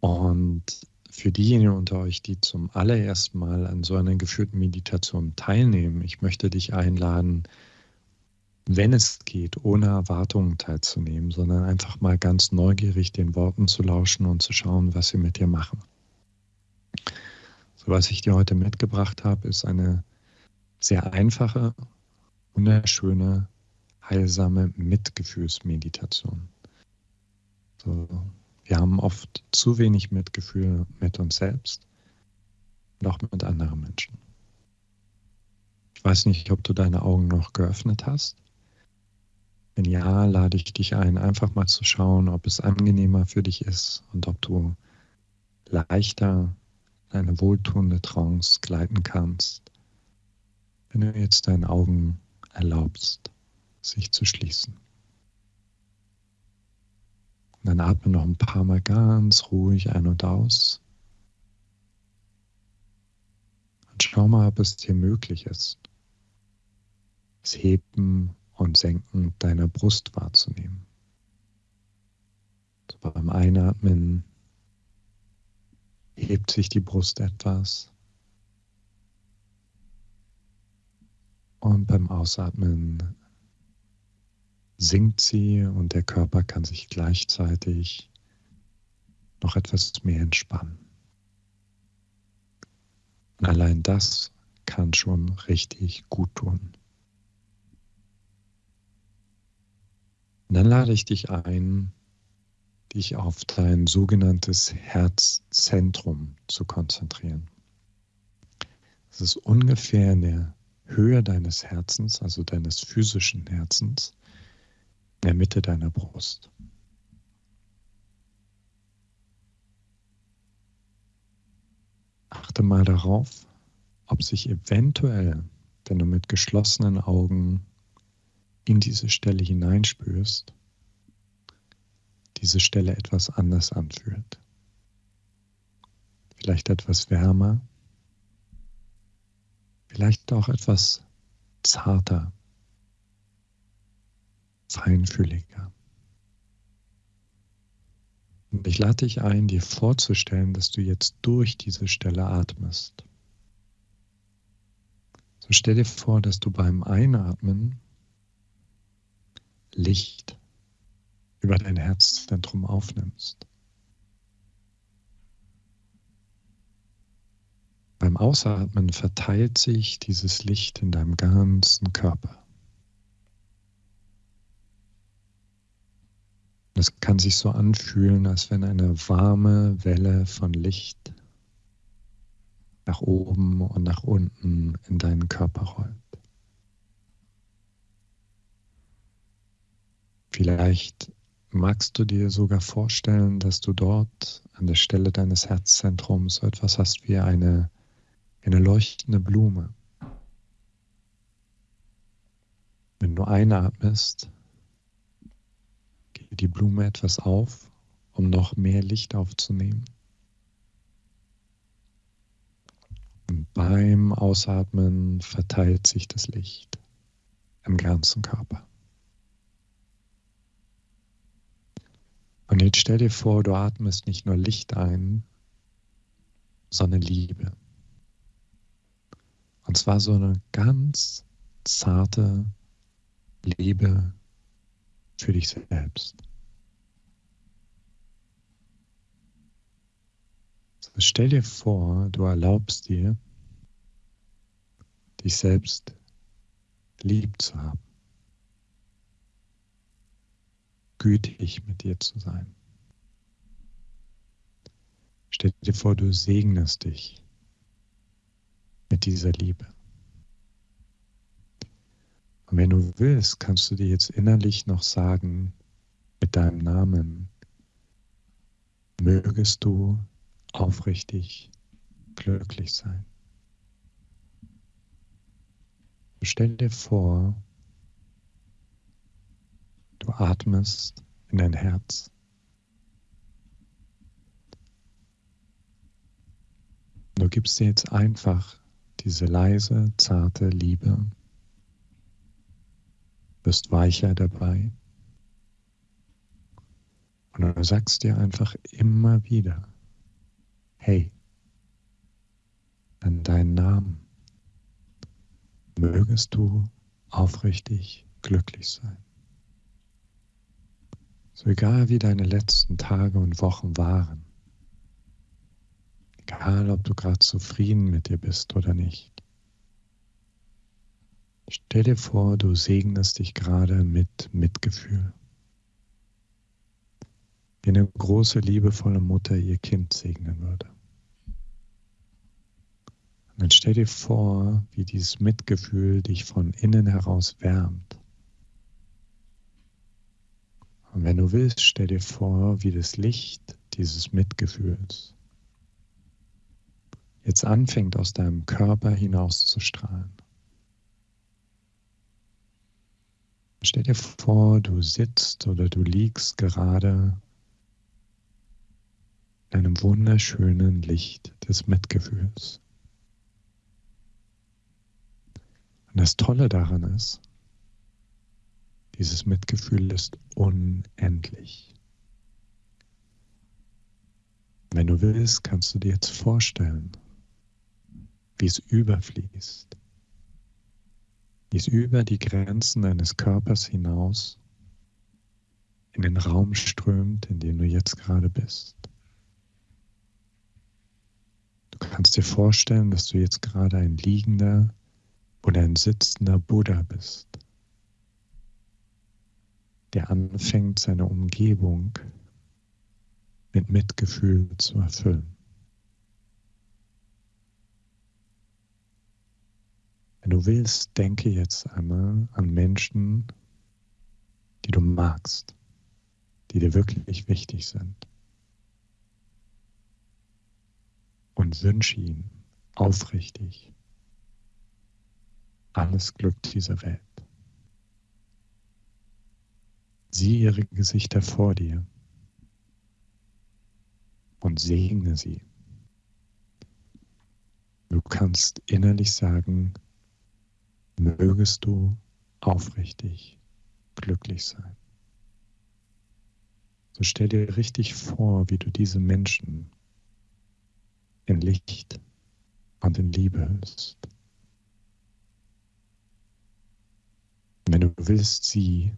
Und für diejenigen unter euch, die zum allerersten Mal an so einer geführten Meditation teilnehmen, ich möchte dich einladen, wenn es geht, ohne Erwartungen teilzunehmen, sondern einfach mal ganz neugierig den Worten zu lauschen und zu schauen, was sie mit dir machen. So, was ich dir heute mitgebracht habe, ist eine sehr einfache, wunderschöne, heilsame Mitgefühlsmeditation. So, wir haben oft zu wenig Mitgefühl mit uns selbst und auch mit anderen Menschen. Ich weiß nicht, ob du deine Augen noch geöffnet hast. Wenn ja, lade ich dich ein, einfach mal zu schauen, ob es angenehmer für dich ist und ob du leichter in eine wohltuende Trance gleiten kannst, wenn du jetzt deinen Augen erlaubst, sich zu schließen. Dann atme noch ein paar Mal ganz ruhig ein und aus. Und schau mal, ob es dir möglich ist, das Heben und Senken deiner Brust wahrzunehmen. So beim Einatmen hebt sich die Brust etwas. Und beim Ausatmen sinkt sie und der Körper kann sich gleichzeitig noch etwas mehr entspannen. Und allein das kann schon richtig gut tun. Dann lade ich dich ein, dich auf dein sogenanntes Herzzentrum zu konzentrieren. Es ist ungefähr in der Höhe deines Herzens, also deines physischen Herzens, in der Mitte deiner Brust. Achte mal darauf, ob sich eventuell, wenn du mit geschlossenen Augen in diese Stelle hineinspürst, diese Stelle etwas anders anfühlt. Vielleicht etwas wärmer, vielleicht auch etwas zarter feinfühliger. Und ich lade dich ein, dir vorzustellen, dass du jetzt durch diese Stelle atmest. So stell dir vor, dass du beim Einatmen Licht über dein Herzzentrum aufnimmst. Beim Ausatmen verteilt sich dieses Licht in deinem ganzen Körper. Es kann sich so anfühlen, als wenn eine warme Welle von Licht nach oben und nach unten in deinen Körper rollt. Vielleicht magst du dir sogar vorstellen, dass du dort an der Stelle deines Herzzentrums so etwas hast wie eine, eine leuchtende Blume. Wenn du einatmest, die Blume etwas auf, um noch mehr Licht aufzunehmen. Und beim Ausatmen verteilt sich das Licht im ganzen Körper. Und jetzt stell dir vor, du atmest nicht nur Licht ein, sondern Liebe. Und zwar so eine ganz zarte Liebe für dich selbst. So, stell dir vor, du erlaubst dir, dich selbst lieb zu haben, gütig mit dir zu sein. Stell dir vor, du segnest dich mit dieser Liebe. Und wenn du willst, kannst du dir jetzt innerlich noch sagen, mit deinem Namen, mögest du aufrichtig glücklich sein. Stell dir vor, du atmest in dein Herz. Du gibst dir jetzt einfach diese leise, zarte Liebe, bist weicher dabei. Und du sagst dir einfach immer wieder, hey, an deinen Namen mögest du aufrichtig glücklich sein. So egal wie deine letzten Tage und Wochen waren, egal ob du gerade zufrieden mit dir bist oder nicht, stell dir vor, du segnest dich gerade mit Mitgefühl wie eine große, liebevolle Mutter ihr Kind segnen würde. Und dann stell dir vor, wie dieses Mitgefühl dich von innen heraus wärmt. Und wenn du willst, stell dir vor, wie das Licht dieses Mitgefühls jetzt anfängt aus deinem Körper hinaus zu strahlen. Stell dir vor, du sitzt oder du liegst gerade in einem wunderschönen Licht des Mitgefühls. Und das Tolle daran ist, dieses Mitgefühl ist unendlich. Wenn du willst, kannst du dir jetzt vorstellen, wie es überfließt, wie es über die Grenzen deines Körpers hinaus in den Raum strömt, in dem du jetzt gerade bist. Du kannst dir vorstellen, dass du jetzt gerade ein liegender oder ein sitzender Buddha bist, der anfängt, seine Umgebung mit Mitgefühl zu erfüllen. Wenn du willst, denke jetzt einmal an Menschen, die du magst, die dir wirklich wichtig sind. und wünsche ihm aufrichtig alles Glück dieser Welt. Sieh ihre Gesichter vor dir und segne sie. Du kannst innerlich sagen, mögest du aufrichtig glücklich sein. So stell dir richtig vor, wie du diese Menschen in Licht und in Liebe hüllst. Wenn du willst, sieh,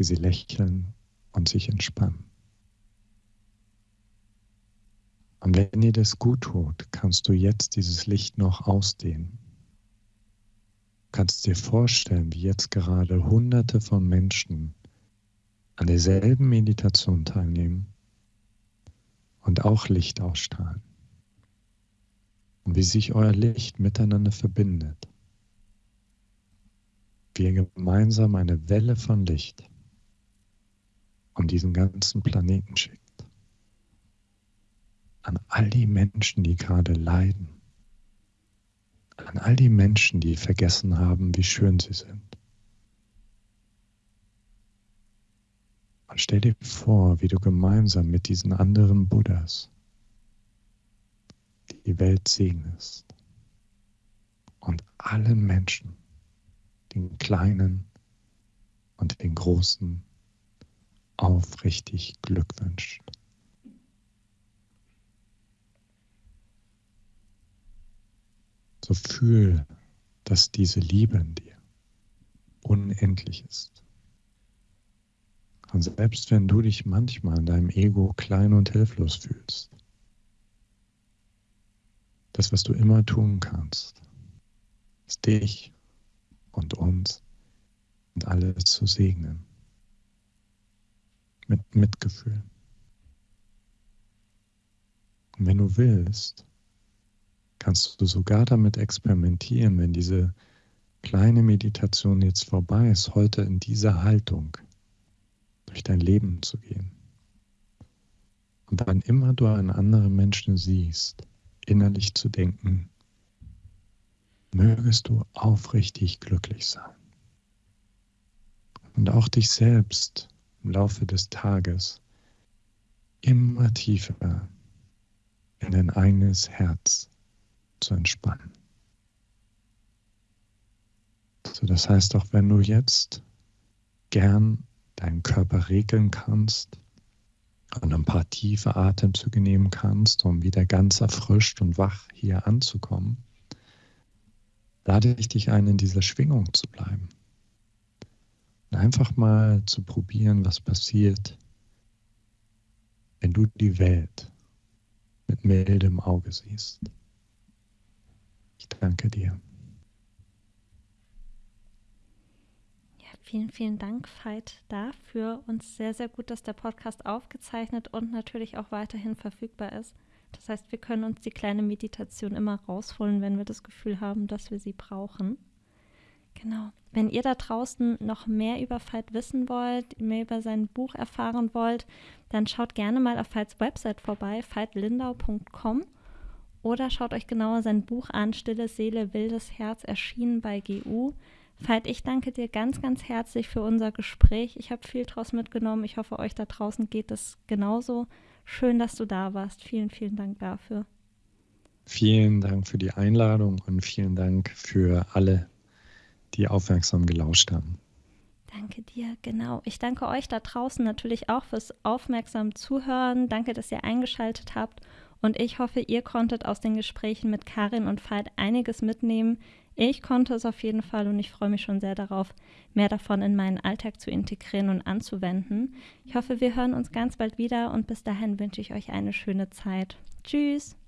wie sie lächeln und sich entspannen. Und wenn dir das gut tut, kannst du jetzt dieses Licht noch ausdehnen. Du kannst dir vorstellen, wie jetzt gerade Hunderte von Menschen an derselben Meditation teilnehmen und auch Licht ausstrahlen und wie sich euer Licht miteinander verbindet. Wie ihr gemeinsam eine Welle von Licht um diesen ganzen Planeten schickt. An all die Menschen, die gerade leiden. An all die Menschen, die vergessen haben, wie schön sie sind. Und stell dir vor, wie du gemeinsam mit diesen anderen Buddhas die Welt segnest und allen Menschen, den Kleinen und den Großen, aufrichtig Glück wünscht. So fühl, dass diese Liebe in dir unendlich ist. Und selbst wenn du dich manchmal in deinem Ego klein und hilflos fühlst, das, was du immer tun kannst, ist dich und uns und alle zu segnen. Mit Mitgefühl. Und wenn du willst, kannst du sogar damit experimentieren, wenn diese kleine Meditation jetzt vorbei ist, heute in dieser Haltung durch dein Leben zu gehen. Und dann immer du einen anderen Menschen siehst, innerlich zu denken, mögest du aufrichtig glücklich sein. Und auch dich selbst im Laufe des Tages immer tiefer in dein eigenes Herz zu entspannen. So, das heißt, auch wenn du jetzt gern deinen Körper regeln kannst und ein paar tiefe Atemzüge nehmen kannst, um wieder ganz erfrischt und wach hier anzukommen, lade ich dich ein, in dieser Schwingung zu bleiben. Und einfach mal zu probieren, was passiert, wenn du die Welt mit mildem Auge siehst. Ich danke dir. Vielen, vielen Dank, Veit, dafür. Uns sehr, sehr gut, dass der Podcast aufgezeichnet und natürlich auch weiterhin verfügbar ist. Das heißt, wir können uns die kleine Meditation immer rausholen, wenn wir das Gefühl haben, dass wir sie brauchen. Genau. Wenn ihr da draußen noch mehr über Veit wissen wollt, mehr über sein Buch erfahren wollt, dann schaut gerne mal auf Veits Website vorbei, veitlindau.com oder schaut euch genauer sein Buch an, Stille Seele, wildes Herz, erschienen bei GU. Veit, ich danke dir ganz, ganz herzlich für unser Gespräch. Ich habe viel draus mitgenommen. Ich hoffe, euch da draußen geht es genauso. Schön, dass du da warst. Vielen, vielen Dank dafür. Vielen Dank für die Einladung und vielen Dank für alle, die aufmerksam gelauscht haben. Danke dir, genau. Ich danke euch da draußen natürlich auch fürs aufmerksam Zuhören. Danke, dass ihr eingeschaltet habt. Und ich hoffe, ihr konntet aus den Gesprächen mit Karin und Veit einiges mitnehmen. Ich konnte es auf jeden Fall und ich freue mich schon sehr darauf, mehr davon in meinen Alltag zu integrieren und anzuwenden. Ich hoffe, wir hören uns ganz bald wieder und bis dahin wünsche ich euch eine schöne Zeit. Tschüss!